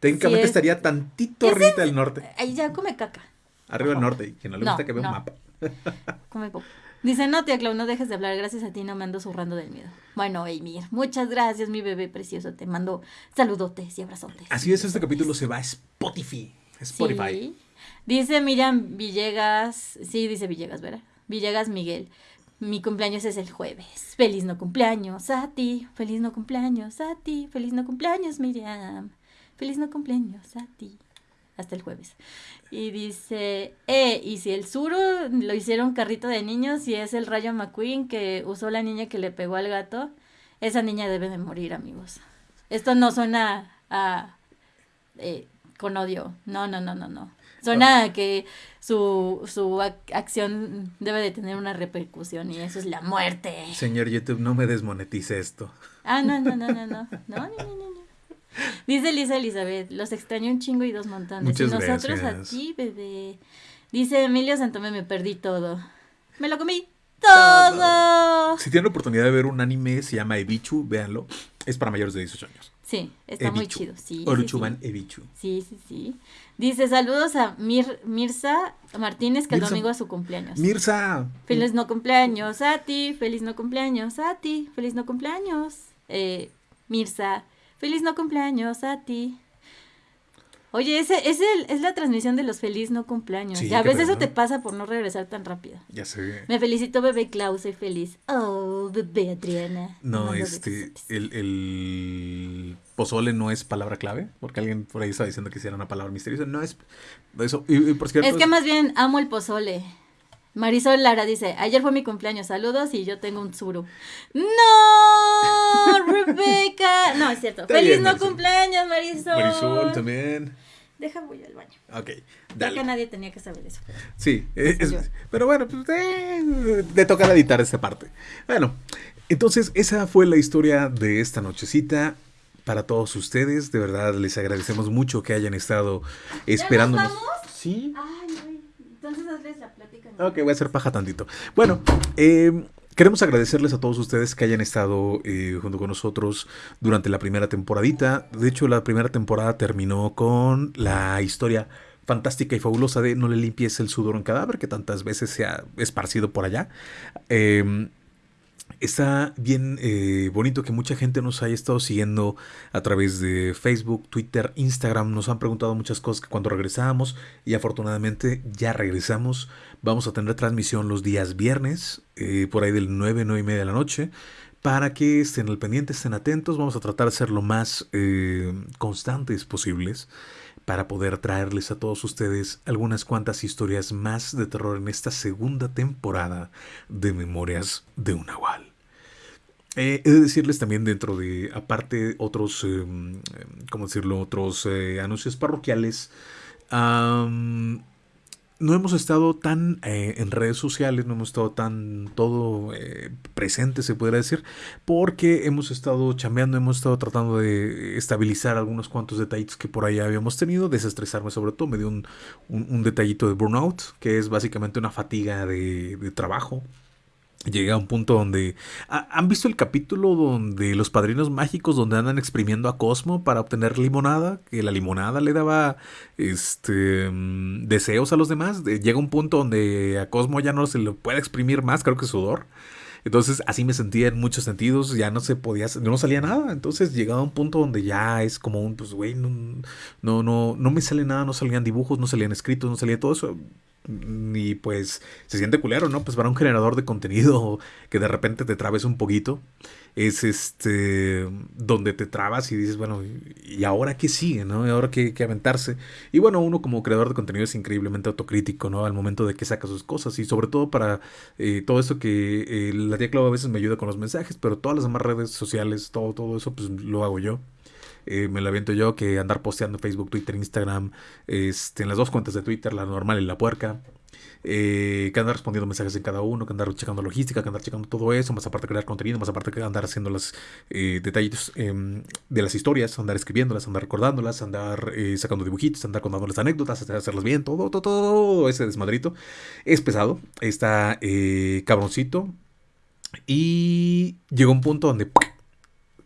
[SPEAKER 2] Técnicamente
[SPEAKER 1] es-
[SPEAKER 2] estaría tantito
[SPEAKER 1] ¿Qué
[SPEAKER 2] arriba del norte.
[SPEAKER 1] Ahí ya come caca.
[SPEAKER 2] Arriba del norte. Y quien no le
[SPEAKER 1] No,
[SPEAKER 2] gusta que vea
[SPEAKER 1] no.
[SPEAKER 2] un mapa.
[SPEAKER 1] Come pop. Dice, no, tía Clau, no dejes de hablar. Gracias a ti no me ando zurrando del miedo. Bueno, Emir, muchas gracias, mi bebé precioso. Te mando saludotes y abrazotes.
[SPEAKER 2] Así es, este capítulo se va a Spotify. Spotify.
[SPEAKER 1] Sí. Dice Miriam Villegas, sí, dice Villegas, ¿verdad? Villegas Miguel. Mi cumpleaños es el jueves. Feliz no cumpleaños a ti. Feliz no cumpleaños a ti. Feliz no cumpleaños, Miriam. Feliz no cumpleaños a ti. Hasta el jueves. Y dice, eh, y si el suro lo hicieron carrito de niños y es el Rayo McQueen que usó la niña que le pegó al gato, esa niña debe de morir, amigos. Esto no suena a eh, con odio. No, no, no, no, no. Suena a que su, su ac- acción debe de tener una repercusión y eso es la muerte.
[SPEAKER 2] Señor YouTube, no me desmonetice esto.
[SPEAKER 1] Ah, no, no, no, no. No, no, no, no, no. Dice Lisa Elizabeth, los extraño un chingo y dos montones.
[SPEAKER 2] Muchas
[SPEAKER 1] y nosotros
[SPEAKER 2] gracias.
[SPEAKER 1] a ti, bebé. Dice Emilio Santomé, me perdí todo. Me lo comí todo.
[SPEAKER 2] Si tienen la oportunidad de ver un anime, se llama Ebichu, véanlo. Es para mayores de 18 años.
[SPEAKER 1] Sí, está muy chido. Sí, sí,
[SPEAKER 2] Oruchuban
[SPEAKER 1] sí.
[SPEAKER 2] Ebichu.
[SPEAKER 1] Sí, sí, sí. Dice, saludos a Mir Mirza Martínez, que el
[SPEAKER 2] Mirza-
[SPEAKER 1] domingo es su cumpleaños.
[SPEAKER 2] Mirza.
[SPEAKER 1] Feliz no cumpleaños a ti, feliz no cumpleaños a ti, feliz no cumpleaños. Eh, Mirza, feliz no cumpleaños a ti. Oye, ese, ese es la transmisión de los feliz no cumpleaños.
[SPEAKER 2] Sí,
[SPEAKER 1] ya
[SPEAKER 2] qué
[SPEAKER 1] ves, eso te pasa por no regresar tan rápido.
[SPEAKER 2] Ya sé.
[SPEAKER 1] Me felicito, bebé Klaus, soy feliz. Oh, bebé Adriana.
[SPEAKER 2] No, este, el, el pozole no es palabra clave, porque alguien por ahí estaba diciendo que era una palabra misteriosa. No es eso. Y, y por cierto,
[SPEAKER 1] Es que más bien amo el pozole. Marisol Lara dice, ayer fue mi cumpleaños, saludos y yo tengo un suru. ¡No! ¡Rebeca! No, es cierto.
[SPEAKER 2] Está
[SPEAKER 1] ¡Feliz
[SPEAKER 2] bien,
[SPEAKER 1] no
[SPEAKER 2] Marisol.
[SPEAKER 1] cumpleaños, Marisol!
[SPEAKER 2] Marisol también.
[SPEAKER 1] Deja voy al baño.
[SPEAKER 2] Ok,
[SPEAKER 1] Creo
[SPEAKER 2] dale.
[SPEAKER 1] que nadie tenía que saber eso.
[SPEAKER 2] Sí, eh, es- pero bueno, pues eh, le toca editar esta parte. Bueno, entonces esa fue la historia de esta nochecita. Para todos ustedes, de verdad les agradecemos mucho que hayan estado esperándonos.
[SPEAKER 1] vamos?
[SPEAKER 2] Sí.
[SPEAKER 1] Ay, ay. Entonces hazles la plática.
[SPEAKER 2] Ok, voy a hacer paja tantito. Bueno, eh, queremos agradecerles a todos ustedes que hayan estado eh, junto con nosotros durante la primera temporadita. De hecho, la primera temporada terminó con la historia fantástica y fabulosa de No le limpies el sudor un cadáver, que tantas veces se ha esparcido por allá. Eh, Está bien eh, bonito que mucha gente nos haya estado siguiendo a través de Facebook, Twitter, Instagram. Nos han preguntado muchas cosas que cuando regresábamos y afortunadamente ya regresamos. Vamos a tener transmisión los días viernes, eh, por ahí del 9, 9 y media de la noche. Para que estén al pendiente, estén atentos. Vamos a tratar de ser lo más eh, constantes posibles para poder traerles a todos ustedes algunas cuantas historias más de terror en esta segunda temporada de Memorias de un Nahual. Eh, he de decirles también dentro de, aparte, otros, eh, ¿cómo decirlo? Otros eh, anuncios parroquiales. No hemos estado tan eh, en redes sociales, no hemos estado tan todo eh, presente, se podría decir, porque hemos estado chambeando, hemos estado tratando de estabilizar algunos cuantos detallitos que por ahí habíamos tenido, desestresarme sobre todo, me dio un, un, un detallito de burnout, que es básicamente una fatiga de, de trabajo, Llegué a un punto donde... ¿Han visto el capítulo donde los padrinos mágicos donde andan exprimiendo a Cosmo para obtener limonada? Que la limonada le daba este mm, deseos a los demás. Llega un punto donde a Cosmo ya no se le puede exprimir más, creo que sudor. Entonces así me sentía en muchos sentidos, ya no se podía, no salía nada. Entonces llegaba a un punto donde ya es como un, pues güey, no, no, no, no me sale nada, no salían dibujos, no salían escritos, no salía todo eso y pues se siente culero, ¿no? Pues para un generador de contenido que de repente te trabes un poquito, es este donde te trabas y dices, bueno, ¿y ahora qué sigue, no? ¿Y ahora qué, aventarse? Y bueno, uno como creador de contenido es increíblemente autocrítico, ¿no? Al momento de que saca sus cosas y sobre todo para eh, todo esto que eh, la tía Clau a veces me ayuda con los mensajes, pero todas las demás redes sociales, todo, todo eso, pues lo hago yo. Eh, me la aviento yo que andar posteando Facebook, Twitter, Instagram, este, en las dos cuentas de Twitter, la normal y la puerca. Eh, que andar respondiendo mensajes en cada uno, que andar checando logística, que andar checando todo eso, más aparte crear contenido, más aparte que andar haciendo los eh, detalles em, de las historias, andar escribiéndolas, andar recordándolas, andar eh, sacando dibujitos, andar contándoles anécdotas, hacerlas bien, todo, todo, todo ese desmadrito. Es pesado, está cabroncito. Y llegó un punto donde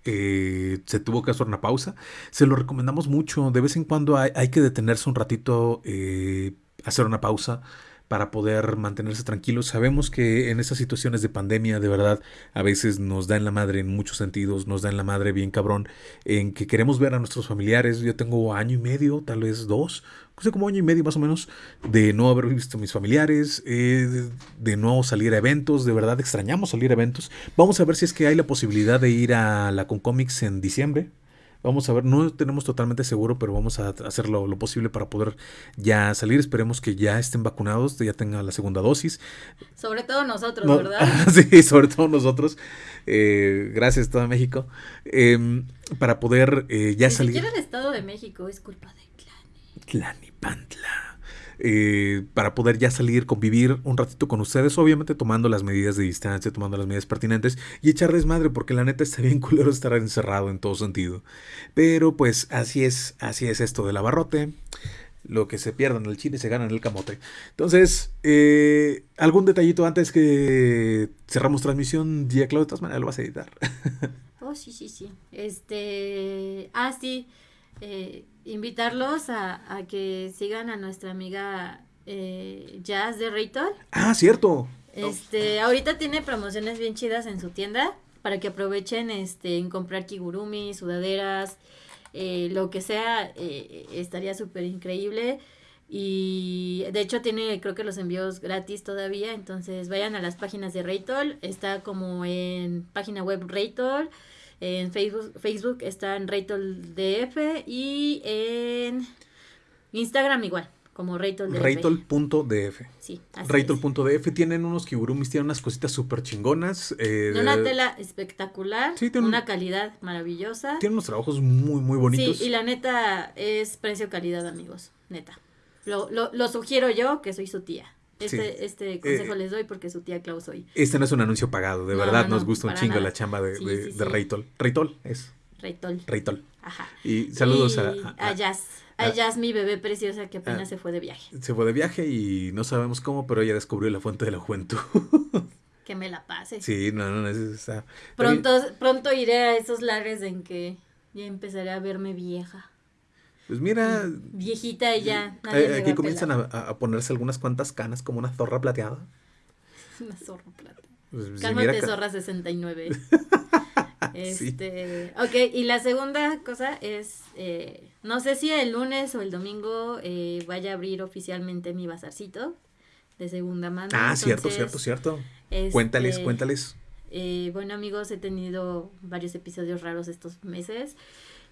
[SPEAKER 2] eh, se tuvo que hacer una pausa. Se lo recomendamos mucho. De vez en cuando hay, hay que detenerse un ratito, eh, hacer una pausa para poder mantenerse tranquilos. Sabemos que en esas situaciones de pandemia, de verdad, a veces nos da en la madre en muchos sentidos, nos da en la madre bien cabrón, en que queremos ver a nuestros familiares. Yo tengo año y medio, tal vez dos, sé como año y medio más o menos, de no haber visto a mis familiares, eh, de, no salir a eventos, de verdad extrañamos salir a eventos. Vamos a ver si es que hay la posibilidad de ir a la Concomics en diciembre. Vamos a ver, no tenemos totalmente seguro, pero vamos a hacer lo, posible para poder ya salir. Esperemos que ya estén vacunados, ya tengan la segunda dosis.
[SPEAKER 1] Sobre todo nosotros, ¿verdad?
[SPEAKER 2] sí, sobre todo nosotros. Eh, gracias, todo México. Em, para poder eh, ya salir.
[SPEAKER 1] Ni siquiera el Estado de México es culpa de
[SPEAKER 2] Tlanipantla. Eh, para poder ya salir, convivir un ratito con ustedes, obviamente tomando las medidas de distancia, tomando las medidas pertinentes y echar desmadre, porque la neta está bien culero estar encerrado en todo sentido. Pero pues así es, así es esto del abarrote. Lo que se pierda en el chile se gana en el camote. Entonces, eh, algún detallito antes que cerramos transmisión, día Claudio, de todas maneras lo vas a editar.
[SPEAKER 1] oh, sí, sí, sí. Este. Ah, sí. Eh, invitarlos a, que sigan a nuestra amiga eh, Jazz de Raytol.
[SPEAKER 2] Ah, cierto.
[SPEAKER 1] Este, ahorita tiene promociones bien chidas en su tienda para que aprovechen este en comprar kigurumi, sudaderas, eh, lo que sea, eh, estaría súper increíble. Y de hecho tiene creo que los envíos gratis todavía, entonces vayan a las páginas de Raytol, está como en página web Raytol, en Facebook, Facebook está en DF y en Instagram igual, como RaytolDF.
[SPEAKER 2] Raytol.df. Sí, Raytol.df tienen unos kigurumis, tienen unas cositas súper chingonas.
[SPEAKER 1] Eh, una tela espectacular, sí, una calidad maravillosa.
[SPEAKER 2] Tiene unos trabajos muy, muy bonitos.
[SPEAKER 1] Sí, y la neta es precio-calidad, amigos, neta. Lo, lo, lo sugiero yo, que soy su tía. Este, este consejo eh, les doy porque su tía Klaus hoy.
[SPEAKER 2] Este no es un anuncio pagado, de verdad nos gusta un chingo la chamba de, de, Raytol. Raytol es.
[SPEAKER 1] Raytol.
[SPEAKER 2] Raytol. Ajá. Y saludos a,
[SPEAKER 1] a, Jazz. A, Jazz, mi bebé preciosa que apenas se fue de viaje.
[SPEAKER 2] Se fue de viaje y no sabemos cómo, pero ella descubrió la fuente de la juventud.
[SPEAKER 1] que me la pase.
[SPEAKER 2] Sí, no, no, no,
[SPEAKER 1] Pronto, pronto iré a esos lares en que ya empezaré a verme vieja.
[SPEAKER 2] Pues mira.
[SPEAKER 1] Viejita ella.
[SPEAKER 2] Eh, aquí comienzan a, ponerse algunas cuantas canas como una zorra plateada.
[SPEAKER 1] Una zorra plateada. Pues, Cálmate, zorra 69. este, Ok, y la segunda cosa es, eh, no sé si el lunes o el domingo eh, vaya a abrir oficialmente mi bazarcito de segunda mano.
[SPEAKER 2] Ah, cierto, cierto, cierto. cuéntales, este, cuéntales.
[SPEAKER 1] bueno amigos, he tenido varios episodios raros estos meses.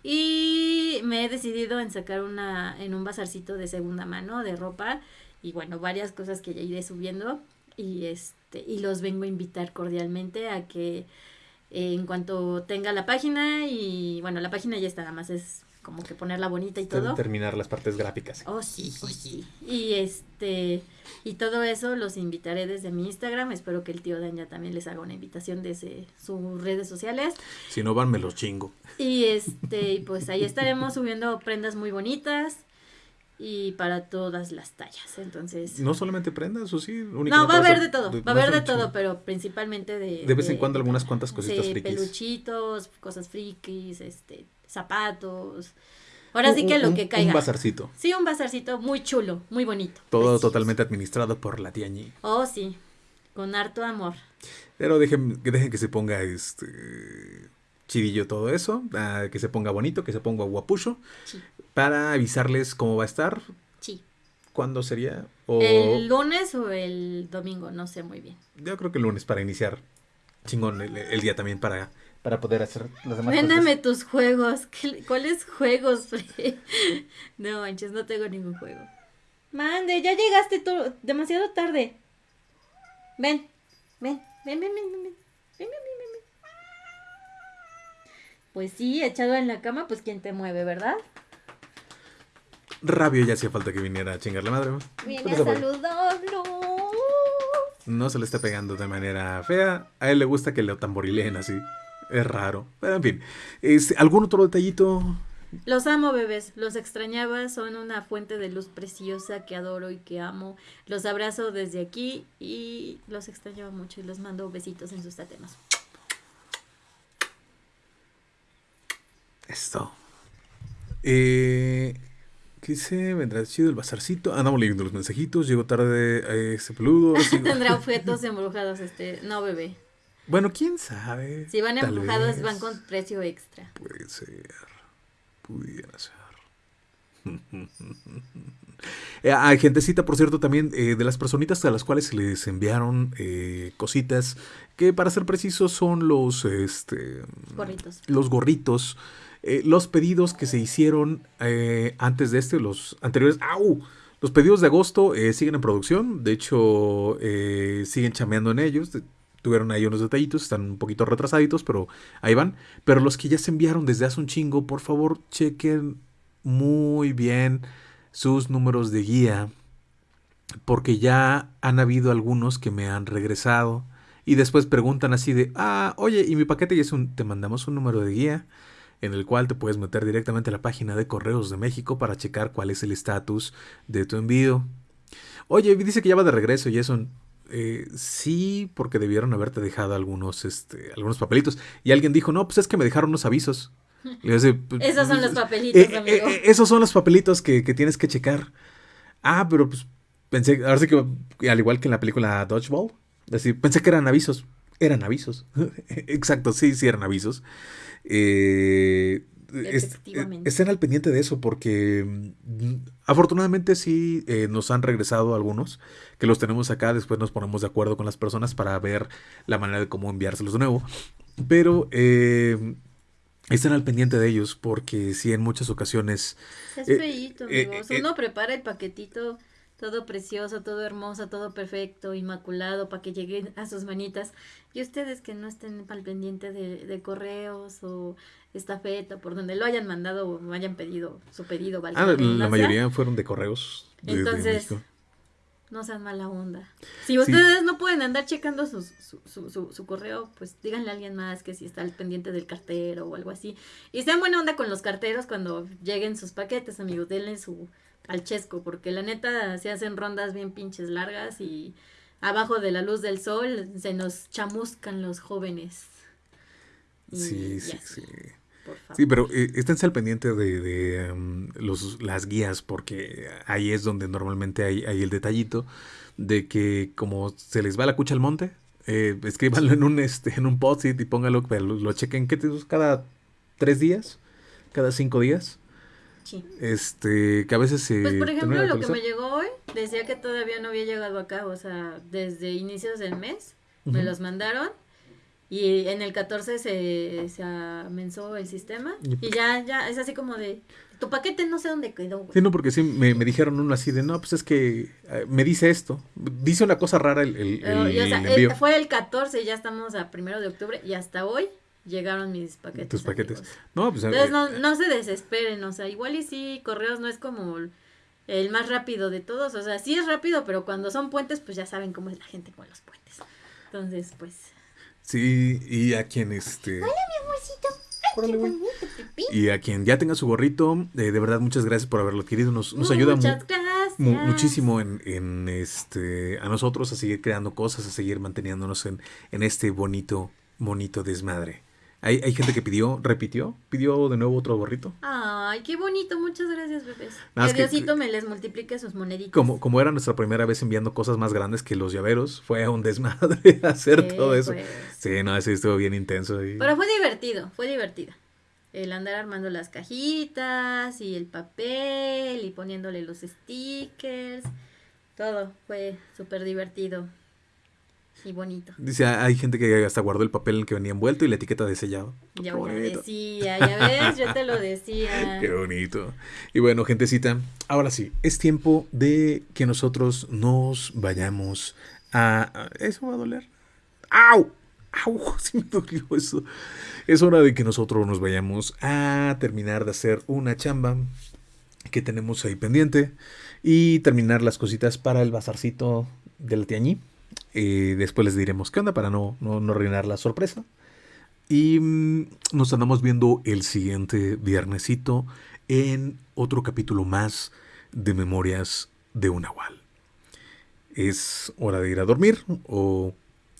[SPEAKER 1] Y me he decidido en sacar una, en un bazarcito de segunda mano de ropa y bueno, varias cosas que ya iré subiendo y este, y los vengo a invitar cordialmente a que en cuanto tenga la página y bueno, la página ya está, nada más es como que ponerla bonita y
[SPEAKER 2] Ter-
[SPEAKER 1] todo.
[SPEAKER 2] Terminar las partes gráficas.
[SPEAKER 1] Oh, sí, sí, sí. Y este, y todo eso los invitaré desde mi Instagram. Espero que el tío Daña también les haga una invitación desde sus redes sociales.
[SPEAKER 2] Si no van, me los chingo.
[SPEAKER 1] Y este, y pues ahí estaremos subiendo prendas muy bonitas y para todas las tallas. Entonces,
[SPEAKER 2] No solamente prendas, o sí.
[SPEAKER 1] no, va a haber de todo, va a haber de todo, pero principalmente de...
[SPEAKER 2] De vez en cuando algunas cuantas cositas
[SPEAKER 1] sí,
[SPEAKER 2] frikis.
[SPEAKER 1] peluchitos, cosas frikis, este, zapatos. Ahora sí que lo
[SPEAKER 2] un-
[SPEAKER 1] que caiga.
[SPEAKER 2] Un bazarcito.
[SPEAKER 1] Sí, un bazarcito muy chulo, muy bonito.
[SPEAKER 2] Todo totalmente administrado por la tía Ñi.
[SPEAKER 1] Oh, sí, con harto amor.
[SPEAKER 2] Pero dejen, que dejen que se ponga este chidillo todo eso, ah, que se ponga bonito, que se ponga guapucho,
[SPEAKER 1] Sí,
[SPEAKER 2] para avisarles cómo va a estar,
[SPEAKER 1] sí.
[SPEAKER 2] cuándo sería, o
[SPEAKER 1] El lunes o el domingo, no sé muy bien.
[SPEAKER 2] yo creo que el lunes para iniciar chingón el, el día también para, para poder hacer las demás
[SPEAKER 1] Véndeme tus juegos. ¿Qué- ¿Cuáles juegos? No manches, no tengo ningún juego. Mande, ya llegaste tú demasiado tarde. Ven, ven, ven, ven, ven, ven, ven, ven, ven, ven, ven, ven. Pues sí, echado en la cama, pues quién te mueve, ¿verdad?
[SPEAKER 2] cosas. Rabio ya hacía falta que viniera a chingar la madre. ¿no?
[SPEAKER 1] Viene
[SPEAKER 2] Pues
[SPEAKER 1] a saludarlo.
[SPEAKER 2] No se le está pegando de manera fea. A él le gusta que lo tamborileen así. Es raro. Pero en fin. Este, ¿Algún otro detallito?
[SPEAKER 1] Los amo, bebés. Los extrañaba. Son una fuente de luz preciosa que adoro y que amo. Los abrazo desde aquí y los extrañaba mucho y los mando besitos en sus tatemas.
[SPEAKER 2] Esto. Eh, ¿Qué dice? Vendrá chido el bazarcito. Andamos leyendo los mensajitos. Llegó tarde eh, ese peludo.
[SPEAKER 1] Tendrá objetos embrujados este. No, bebé.
[SPEAKER 2] Bueno, quién sabe.
[SPEAKER 1] Si van
[SPEAKER 2] vez.
[SPEAKER 1] van con precio extra.
[SPEAKER 2] Puede ser. Pudiera ser. Eh, Hay gentecita, por cierto, también eh, de las personitas a las cuales se les enviaron eh, cositas que, para ser precisos, son los, este,
[SPEAKER 1] Gorritos.
[SPEAKER 2] los gorritos, eh, los pedidos que se hicieron eh, antes de este, los anteriores. ¡Au! Los pedidos de agosto eh, siguen en producción, de hecho, eh, siguen chameando en ellos. Tuvieron ahí unos detallitos, están un poquito retrasaditos, pero ahí van. Pero los que ya se enviaron desde hace un chingo, por favor, chequen muy bien sus números de guía, porque ya han habido algunos que me han regresado y después preguntan así de, ah, oye, y mi paquete ya es un, te mandamos un número de guía en el cual te puedes meter directamente a la página de Correos de México para checar cuál es el estatus de tu envío. Oye, dice que ya va de regreso y eso... eh, sí, porque debieron haberte dejado algunos, este, algunos papelitos. Y alguien dijo, no, pues es que me dejaron unos avisos. Y yo así, pues,
[SPEAKER 1] Esos son los papelitos,
[SPEAKER 2] eh, eh,
[SPEAKER 1] amigo.
[SPEAKER 2] eh, esos son los papelitos que, que tienes que checar. Ah, pero pues pensé, ahora sí que al igual que en la película Dodgeball, decir, pensé que eran avisos. Eran avisos. Exacto, sí, sí eran avisos. Eh, es- estén al pendiente de eso porque mm, afortunadamente sí eh, nos han regresado algunos que los tenemos acá. Después nos ponemos de acuerdo con las personas para ver la manera de cómo enviárselos de nuevo. Pero eh, estén al pendiente de ellos porque sí en muchas ocasiones
[SPEAKER 1] Es
[SPEAKER 2] Eh,
[SPEAKER 1] feíto,
[SPEAKER 2] eh, eh,
[SPEAKER 1] Uno prepara el paquetito todo precioso, todo hermoso, todo perfecto, inmaculado, para que llegue a sus manitas. Y ustedes que no estén al pendiente de, de correos o estafeta, por donde lo hayan mandado o hayan pedido su pedido,
[SPEAKER 2] ah,
[SPEAKER 1] la
[SPEAKER 2] mayoría fueron de correos.
[SPEAKER 1] Entonces,
[SPEAKER 2] México.
[SPEAKER 1] no sean mala onda. Si ustedes no pueden andar checando sus- su, su, su, su correo, pues díganle a alguien más que si está al pendiente del cartero o algo así. Y sean buena onda con los carteros cuando lleguen sus paquetes, amigos. Denle su al chesco, porque la neta se hacen rondas bien pinches largas y abajo de la luz del sol se nos chamuscan los jóvenes. Y-
[SPEAKER 2] Sí, sí,
[SPEAKER 1] así,
[SPEAKER 2] sí. Sí, pero eh, esténse al pendiente de, de, em, los, las guías, porque ahí es donde normalmente hay, hay el detallito de que como se les va la cucha al monte, eh, escríbanlo en un este en un post-it y póngalo, pero lo, lo chequen ¿qué te- cada tres días, cada cinco días,
[SPEAKER 1] Sí.
[SPEAKER 2] este, que a veces se
[SPEAKER 1] Pues por ejemplo, lo que me llegó hoy decía que todavía no había llegado acá, o sea, desde inicios del mes me
[SPEAKER 2] Ujú.
[SPEAKER 1] los mandaron y en el 14 se, se amenzó el sistema
[SPEAKER 2] Y-
[SPEAKER 1] ya, ya, es así como de, tu paquete no sé dónde quedó, güey.
[SPEAKER 2] Sí, no, porque sí, me, me dijeron uno así de, no, pues es que eh, me dice esto, dice una cosa rara el, el-
[SPEAKER 1] Pero,
[SPEAKER 2] el
[SPEAKER 1] y, o sea,
[SPEAKER 2] envío.
[SPEAKER 1] eh, fue el 14 y ya estamos a primero de octubre y hasta hoy llegaron mis paquetes.
[SPEAKER 2] Tus paquetes.
[SPEAKER 1] amigos.
[SPEAKER 2] No, pues.
[SPEAKER 1] Entonces
[SPEAKER 2] eh,
[SPEAKER 1] no, no se desesperen, o sea, igual y sí, correos no es como el más rápido de todos, o sea, sí es rápido, pero cuando son puentes, pues ya saben cómo es la gente con los puentes. Entonces, pues...
[SPEAKER 2] Sí, y a quien este. Órale, güey. Y a quien ya tenga su gorrito, eh, de verdad, muchas gracias por haberlo adquirido. Nos, nos ayuda mu- muchísimo en, en, este a nosotros a seguir creando cosas, a seguir manteniéndonos en, en este bonito, bonito desmadre. Hay, hay gente que pidió, repitió, pidió de nuevo otro gorrito.
[SPEAKER 1] Ay, qué bonito, muchas gracias, bebés.
[SPEAKER 2] Nada,
[SPEAKER 1] que
[SPEAKER 2] es que-
[SPEAKER 1] Diosito me les multiplique sus moneditas.
[SPEAKER 2] Como, como era nuestra primera vez enviando cosas más grandes que los llaveros, fue un desmadre hacer
[SPEAKER 1] Sí,
[SPEAKER 2] todo eso.
[SPEAKER 1] pues.
[SPEAKER 2] Sí, no, sí, estuvo bien intenso. y-
[SPEAKER 1] Pero fue divertido, fue divertido. El andar armando las cajitas y el papel y poniéndole los stickers. Todo fue súper divertido y bonito.
[SPEAKER 2] Dice, hay gente que hasta guardó el papel en el que venía envuelto y la etiqueta de sellado.
[SPEAKER 1] Ya, ya
[SPEAKER 2] bonito.
[SPEAKER 1] decía, ya ves, yo te lo decía.
[SPEAKER 2] Qué bonito. Y bueno, gentecita, ahora sí, es tiempo de que nosotros nos vayamos a... a- ¿Eso va a doler? ¡Au! ¡Au! Sí me dolió eso. Es hora de que nosotros nos vayamos a terminar de hacer una chamba que tenemos ahí pendiente y terminar las cositas para el bazarcito de la tiañí. Eh, después les diremos qué onda para no, no, no arruinar la sorpresa. Y mm, nos andamos viendo el siguiente viernesito en otro capítulo más de Memorias de un Nahual. Es hora de ir a dormir o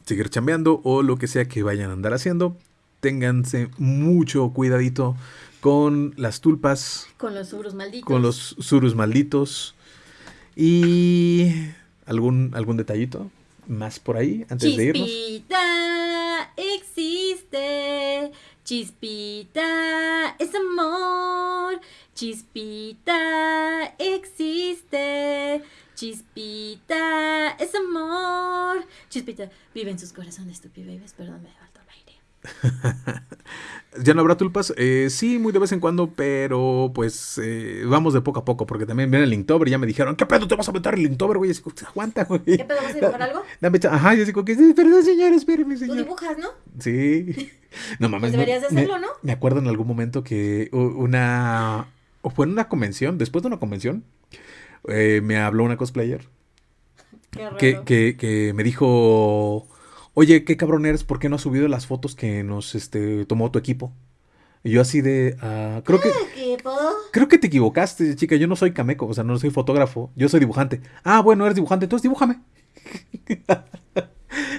[SPEAKER 2] seguir chambeando o lo que sea que vayan a andar haciendo. Ténganse mucho cuidadito con las tulpas,
[SPEAKER 1] Con los subros malditos.
[SPEAKER 2] con los surus malditos y algún, algún detallito más por ahí antes de irnos.
[SPEAKER 1] Chispita existe, chispita es amor, chispita existe, chispita es amor, chispita vive en sus corazones, tu babies, perdón, me.
[SPEAKER 2] ¿Ya no habrá tulpas? Eh, sí, muy de vez en cuando, pero pues eh, vamos de poco a poco, porque también viene el Linktober y ya me dijeron, ¿qué pedo te vas a meter el Linktober, güey? Y así, como, aguanta, güey.
[SPEAKER 1] ¿Qué pedo, vas a dibujar algo?
[SPEAKER 2] Dame Ajá, y así como que, perdón, señor, espéreme,
[SPEAKER 1] Tú
[SPEAKER 2] señor.
[SPEAKER 1] dibujas, ¿no?
[SPEAKER 2] Sí. No mames.
[SPEAKER 1] Pues deberías de
[SPEAKER 2] me-
[SPEAKER 1] hacerlo, ¿no?
[SPEAKER 2] Me acuerdo en algún momento que una... O fue en una convención, después de una convención, eh, me habló una cosplayer
[SPEAKER 1] Qué raro.
[SPEAKER 2] que, que, que me dijo, oye, qué cabrón eres, ¿por qué no has subido las fotos que nos este, tomó tu equipo? Y yo así de, ah, creo que...
[SPEAKER 1] ¿Qué pedo?
[SPEAKER 2] Creo que te equivocaste, chica. Yo no soy cameco, o sea, no soy fotógrafo. Yo soy dibujante. Ah, bueno, eres dibujante, entonces dibújame.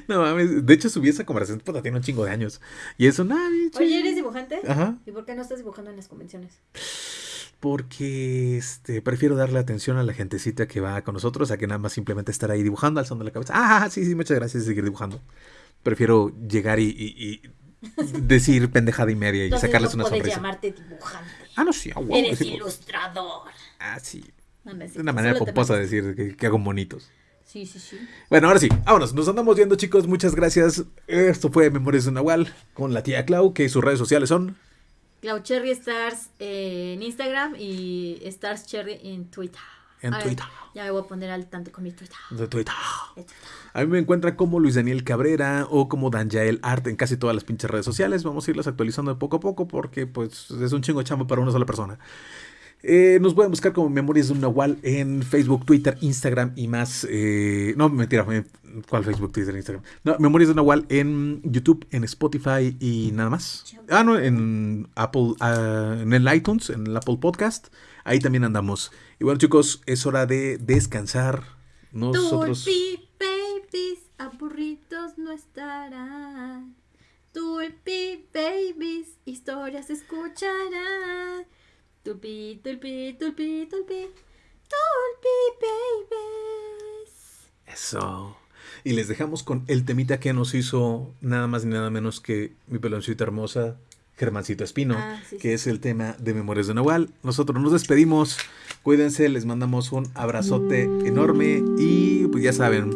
[SPEAKER 2] no mames. De hecho, subí esa conversación, puta, tiene un chingo de años. Y eso, nada.
[SPEAKER 1] Oye, ¿eres dibujante?
[SPEAKER 2] Ajá.
[SPEAKER 1] ¿Y por qué no estás dibujando en las convenciones?
[SPEAKER 2] Porque este, prefiero darle atención a la gentecita que va con nosotros a que nada más simplemente estar ahí dibujando, alzando la cabeza. Ah, sí, sí, muchas gracias, seguir dibujando. Prefiero llegar y, y- y decir pendejada y media y
[SPEAKER 1] Entonces
[SPEAKER 2] sacarles
[SPEAKER 1] no
[SPEAKER 2] una sonrisa.
[SPEAKER 1] llamarte dibujante.
[SPEAKER 2] Ah, no, sí, a huevo,
[SPEAKER 1] Eres
[SPEAKER 2] sí,
[SPEAKER 1] ilustrador.
[SPEAKER 2] Ah, sí.
[SPEAKER 1] No, cierto,
[SPEAKER 2] una manera pomposa de decir que, que hago bonitos.
[SPEAKER 1] Sí, sí, sí.
[SPEAKER 2] Bueno, ahora sí, vámonos. Nos andamos viendo, chicos. Muchas gracias. Esto fue Memorias de Nahual con la tía Clau, que sus redes sociales son.
[SPEAKER 1] Clau Cherry Stars en Instagram y Stars Cherry en Twitter.
[SPEAKER 2] En
[SPEAKER 1] A ver,
[SPEAKER 2] Twitter.
[SPEAKER 1] Ya me voy a poner al tanto con mi Twitter.
[SPEAKER 2] De Twitter.
[SPEAKER 1] De Twitter.
[SPEAKER 2] A mí me encuentran como Luis Daniel Cabrera o como Danjael Art en casi todas las pinches redes sociales. Vamos a irlas actualizando de poco a poco porque pues es un chingo de chamba para una sola persona. Eh, nos pueden buscar como Memorias de un Nahual en Facebook, Twitter, Instagram y más. eh, no, mentira, eh, ¿cuál Facebook, Twitter, Instagram? No, Memorias de un Nahual en YouTube, en Spotify y nada más. Ah, no, en Apple, ah, en el iTunes, en el Apple Podcast. Ahí también andamos. Y bueno, chicos, es hora de descansar. Nosotros.
[SPEAKER 1] Tulpi babies, aburridos no estarán. Tulpi babies, historias escucharán. Tulpi, tulpi, tulpi, tulpi. Tulpi babies.
[SPEAKER 2] Eso. Y les dejamos con el temita que nos hizo nada más ni nada menos que mi peloncita hermosa, Germancito Espino,
[SPEAKER 1] Ah, sí,
[SPEAKER 2] que
[SPEAKER 1] sí.
[SPEAKER 2] es el tema de Memorias de Nahual. Nosotros nos despedimos. Cuídense, les mandamos un abrazote enorme y pues ya saben,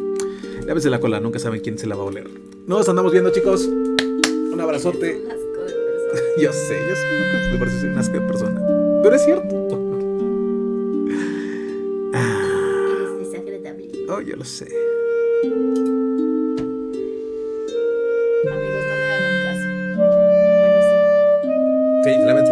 [SPEAKER 2] lávense la cola, nunca saben quién se la va a oler. Nos andamos viendo, chicos. Un abrazote. Yo sé, yo sé, me parece un asco de persona. Pero es cierto. Ah,
[SPEAKER 1] Eres desagradable.
[SPEAKER 2] oh, yo lo sé.
[SPEAKER 1] Amigos, no le hagan caso. Bueno,
[SPEAKER 2] Ok, lávense la